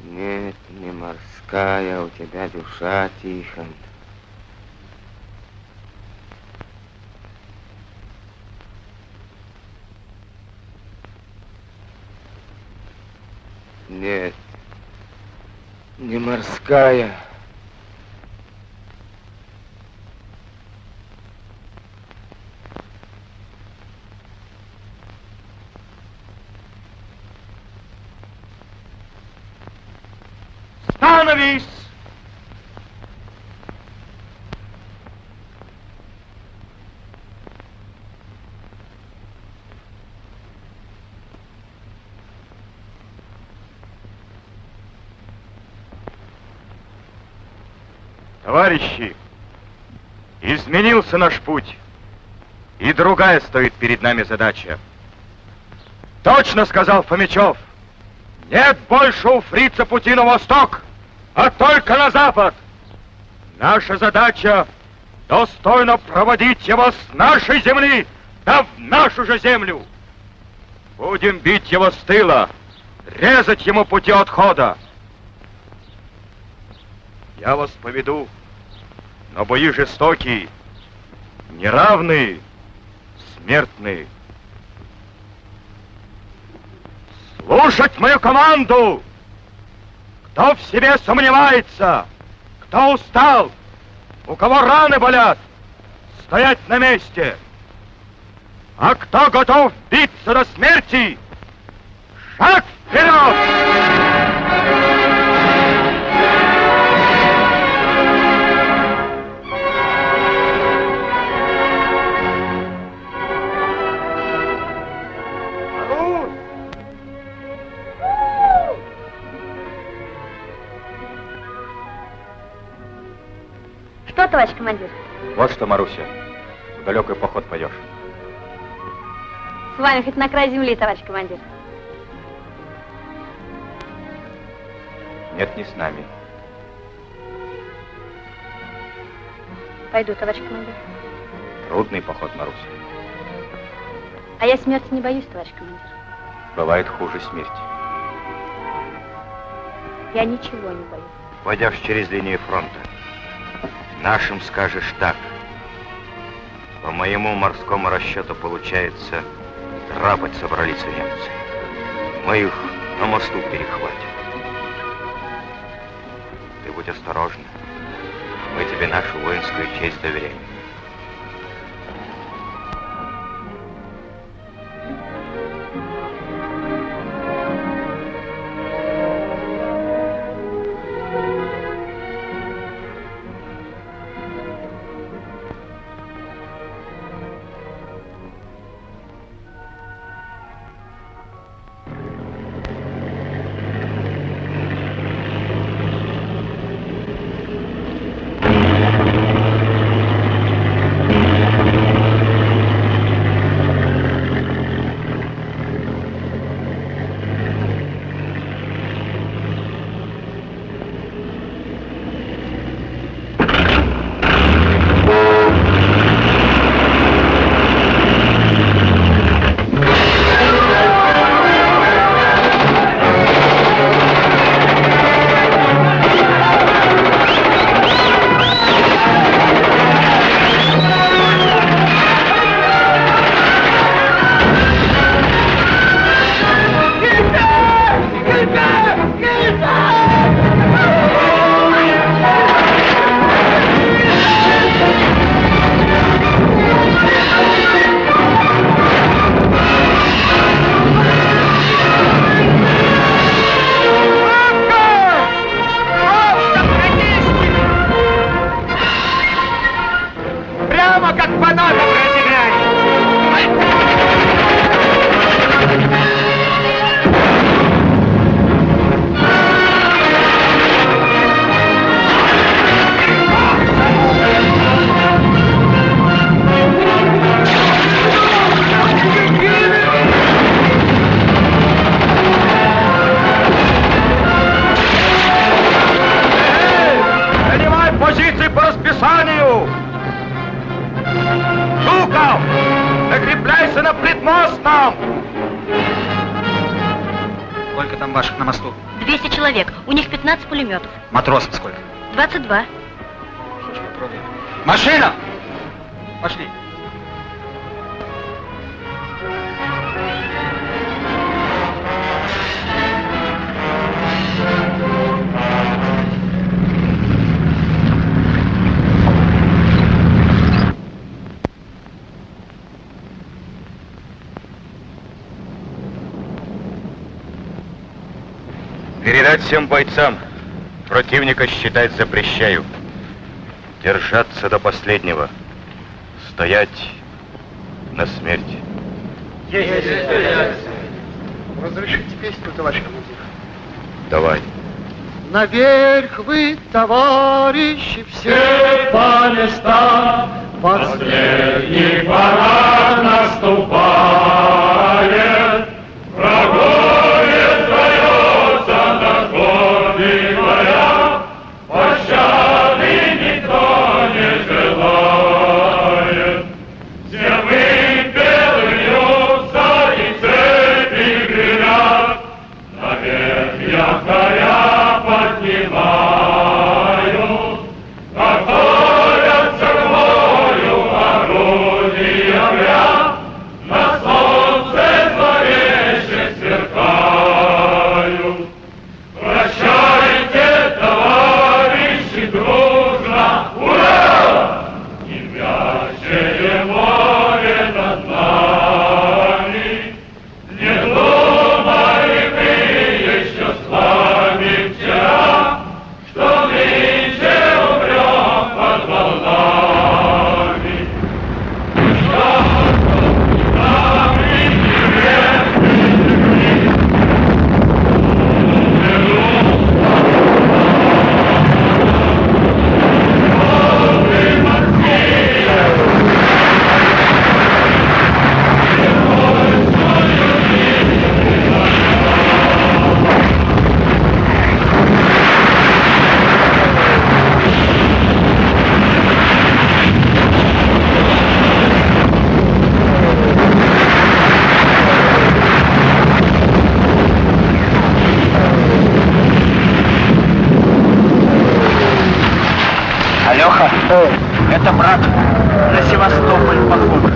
Нет, не морская у тебя душа, Тихон. Нет, не морская. Товарищи, изменился наш путь, и другая стоит перед нами задача. Точно сказал Фомичев, нет больше у фрица пути на восток, а только на запад. Наша задача достойно проводить его с нашей земли, да в нашу же землю. Будем бить его с тыла, резать ему пути отхода. Я вас поведу, но бои жестокие, неравные, смертные. Слушать мою команду! Кто в себе сомневается, кто устал, у кого раны болят, стоять на месте. А кто готов биться до смерти, шаг вперед! Товарищ командир? Вот что, Маруся, в далекий поход пойдешь. С вами хоть на край земли, товарищ командир. Нет, не с нами. Пойду, товарищ командир. Трудный поход, Маруся. А я смерти не боюсь, товарищ командир. Бывает хуже смерти. Я ничего не боюсь. Пойдешь через линию фронта. Нашим скажешь так. По моему морскому расчету получается, драпать собрались немцы. Мы их на мосту перехватим. Ты будь осторожна. Мы тебе нашу воинскую честь доверяем. Передать всем бойцам. Противника считать запрещаю. Держаться до последнего. Стоять на смерть. Разрешите песню, товарищ командир? Давай. Наверх вы, товарищи, все по местам. Последний парад наступает. Это брат на Севастополь поход.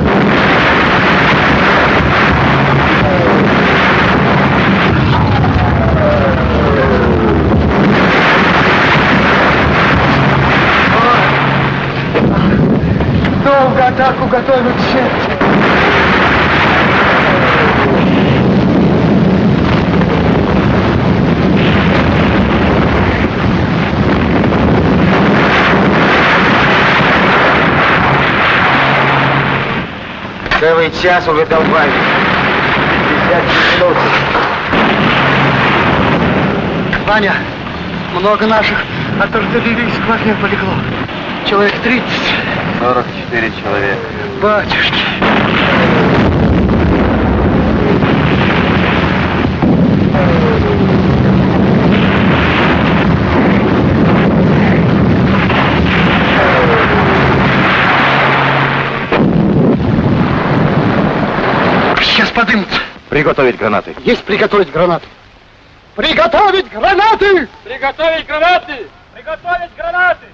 Долго атаку готовят все. Целый час уже долбали. 50 минут. Ваня, много наших от артиллерийского огня полегло. Человек 30. 44 человека. Батюшки. Подымутся. Приготовить гранаты. Есть приготовить гранаты. Приготовить гранаты! Приготовить гранаты! Приготовить гранаты!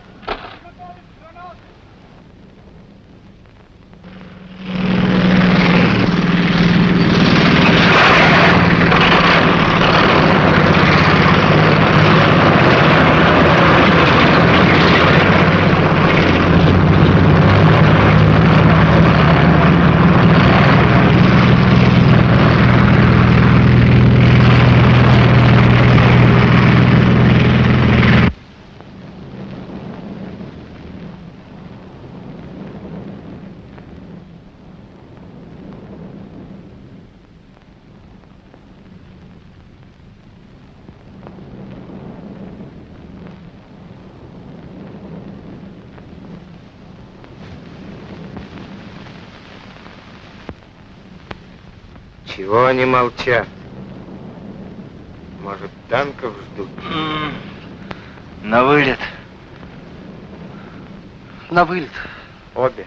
Чего они молчат? Может, танков ждут? На вылет. На вылет. Обе.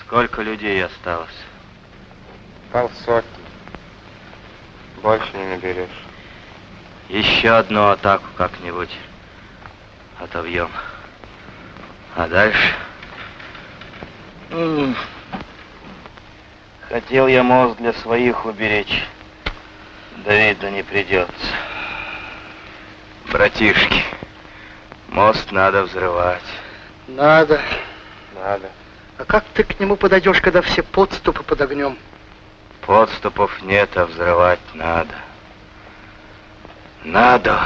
Сколько людей осталось? Полсотни. Больше не наберешь. Еще одну атаку как-нибудь отобьем. А дальше? Хотел я мост для своих уберечь. Да видно не придется. Братишки, мост надо взрывать. Надо. Надо. А как ты к нему подойдешь, когда все подступы под огнем? Подступов нет, а взрывать надо. Надо.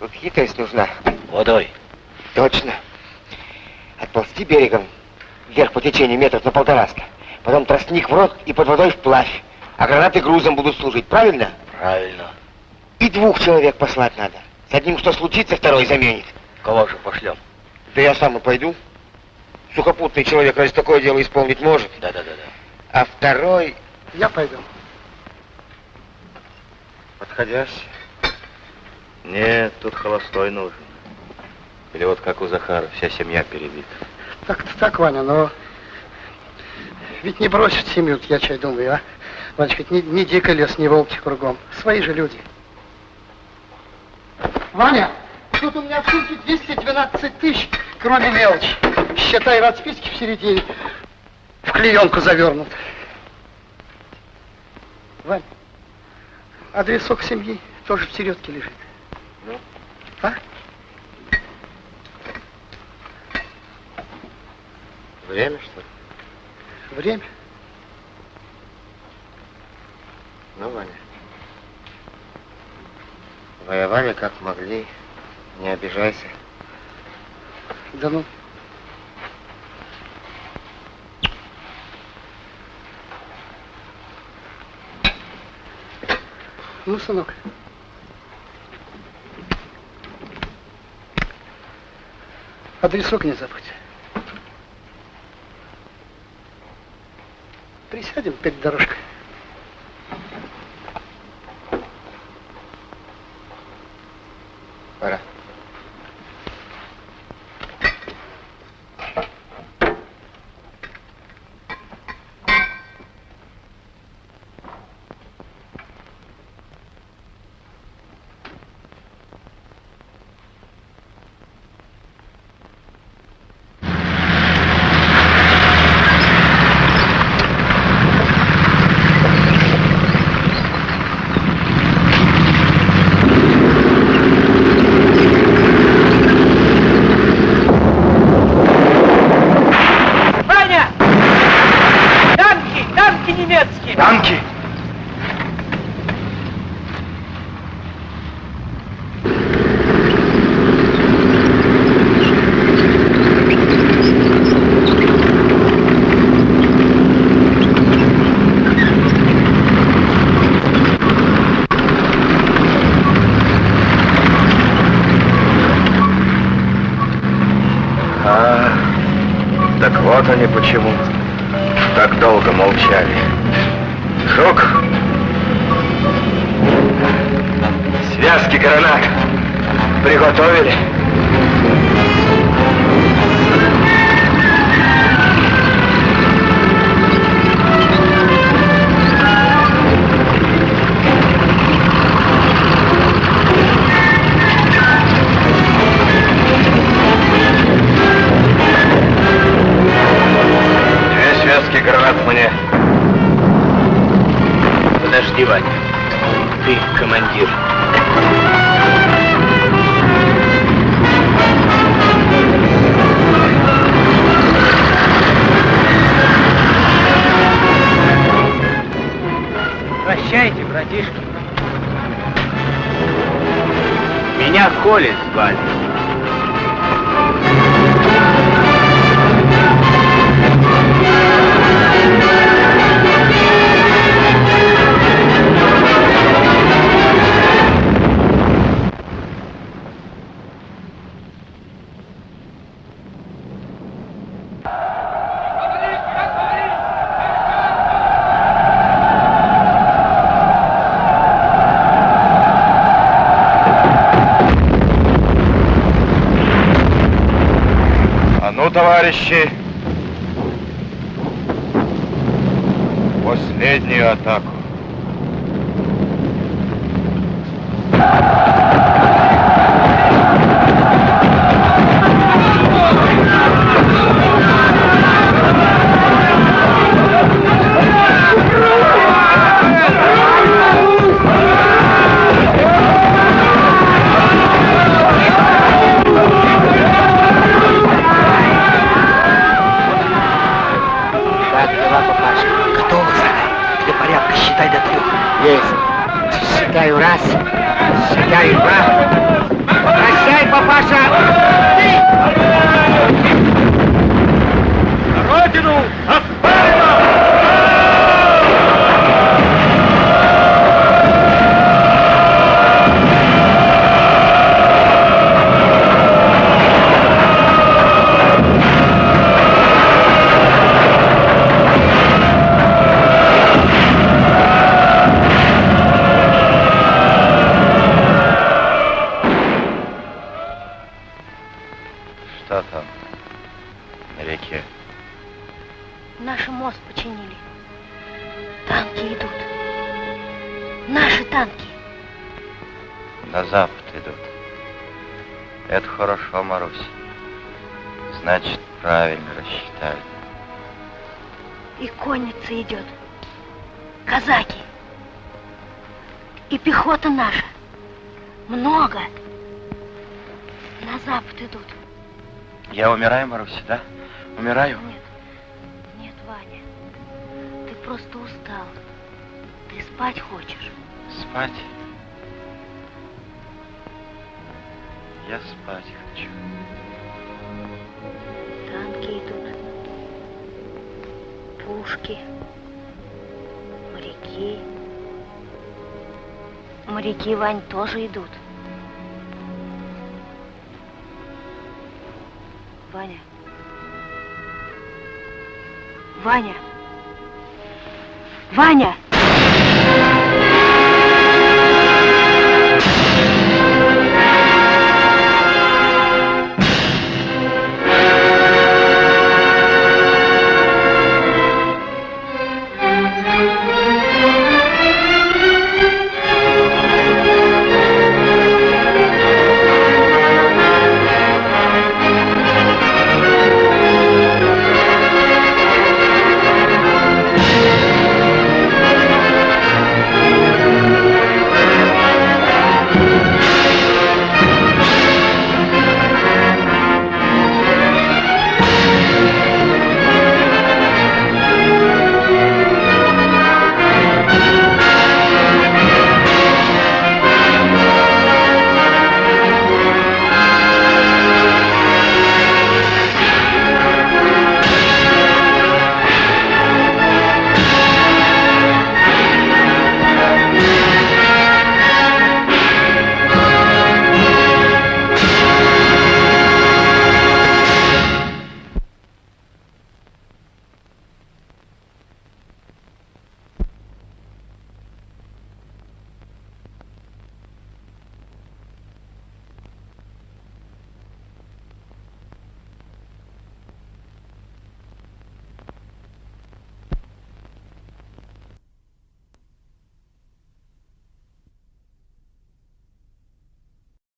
Тут хитрость нужна. Водой. Точно. Отползти берегом вверх по течению метров на полтораста. Потом тростник в рот и под водой вплавь. А гранаты грузом будут служить, правильно? Правильно. И двух человек послать надо. С одним что случится, второй заменит. Кого же пошлем? Да я сам и пойду. Сухопутный человек разве такое дело исполнить может? Да-да-да. А второй Я пойду. подходящий. Нет, тут холостой нужен. Или вот как у Захара, вся семья перебита. Так-то так, Ваня, но... Ведь не бросят семью, я чай думаю, а? Ванечка, не, не дико лес, не волки кругом. Свои же люди. Ваня, тут у меня в сумке 212 тысяч, кроме мелочи. Считай, расписки в середине. В клеенку завернут. Вань, адресок семьи тоже в середке лежит. Ну? А? Время, что ли? Время. Ну, Ваня. Воевали как могли. Не обижайся. Да ну. Ну, сынок. Адресок не забудь. Присядем перед дорожкой. Пора. Ваня! Танки! Танки немецкие! Танки! А, так вот они почему так молчали. Жук! Связки гранат приготовили. but на реке? Наши мост починили. Танки идут. Наши танки. На запад идут. Это хорошо, Марусь. Значит, правильно рассчитали. И конница идет. Казаки. И пехота наша. Много. На запад идут. Я умираю, Маруся, да? Умираю? Нет, нет, Ваня. Ты просто устал. Ты спать хочешь. Спать? Я спать хочу. Танки идут. Пушки. Моряки. Моряки, Вань, тоже идут. Ваня. Ваня!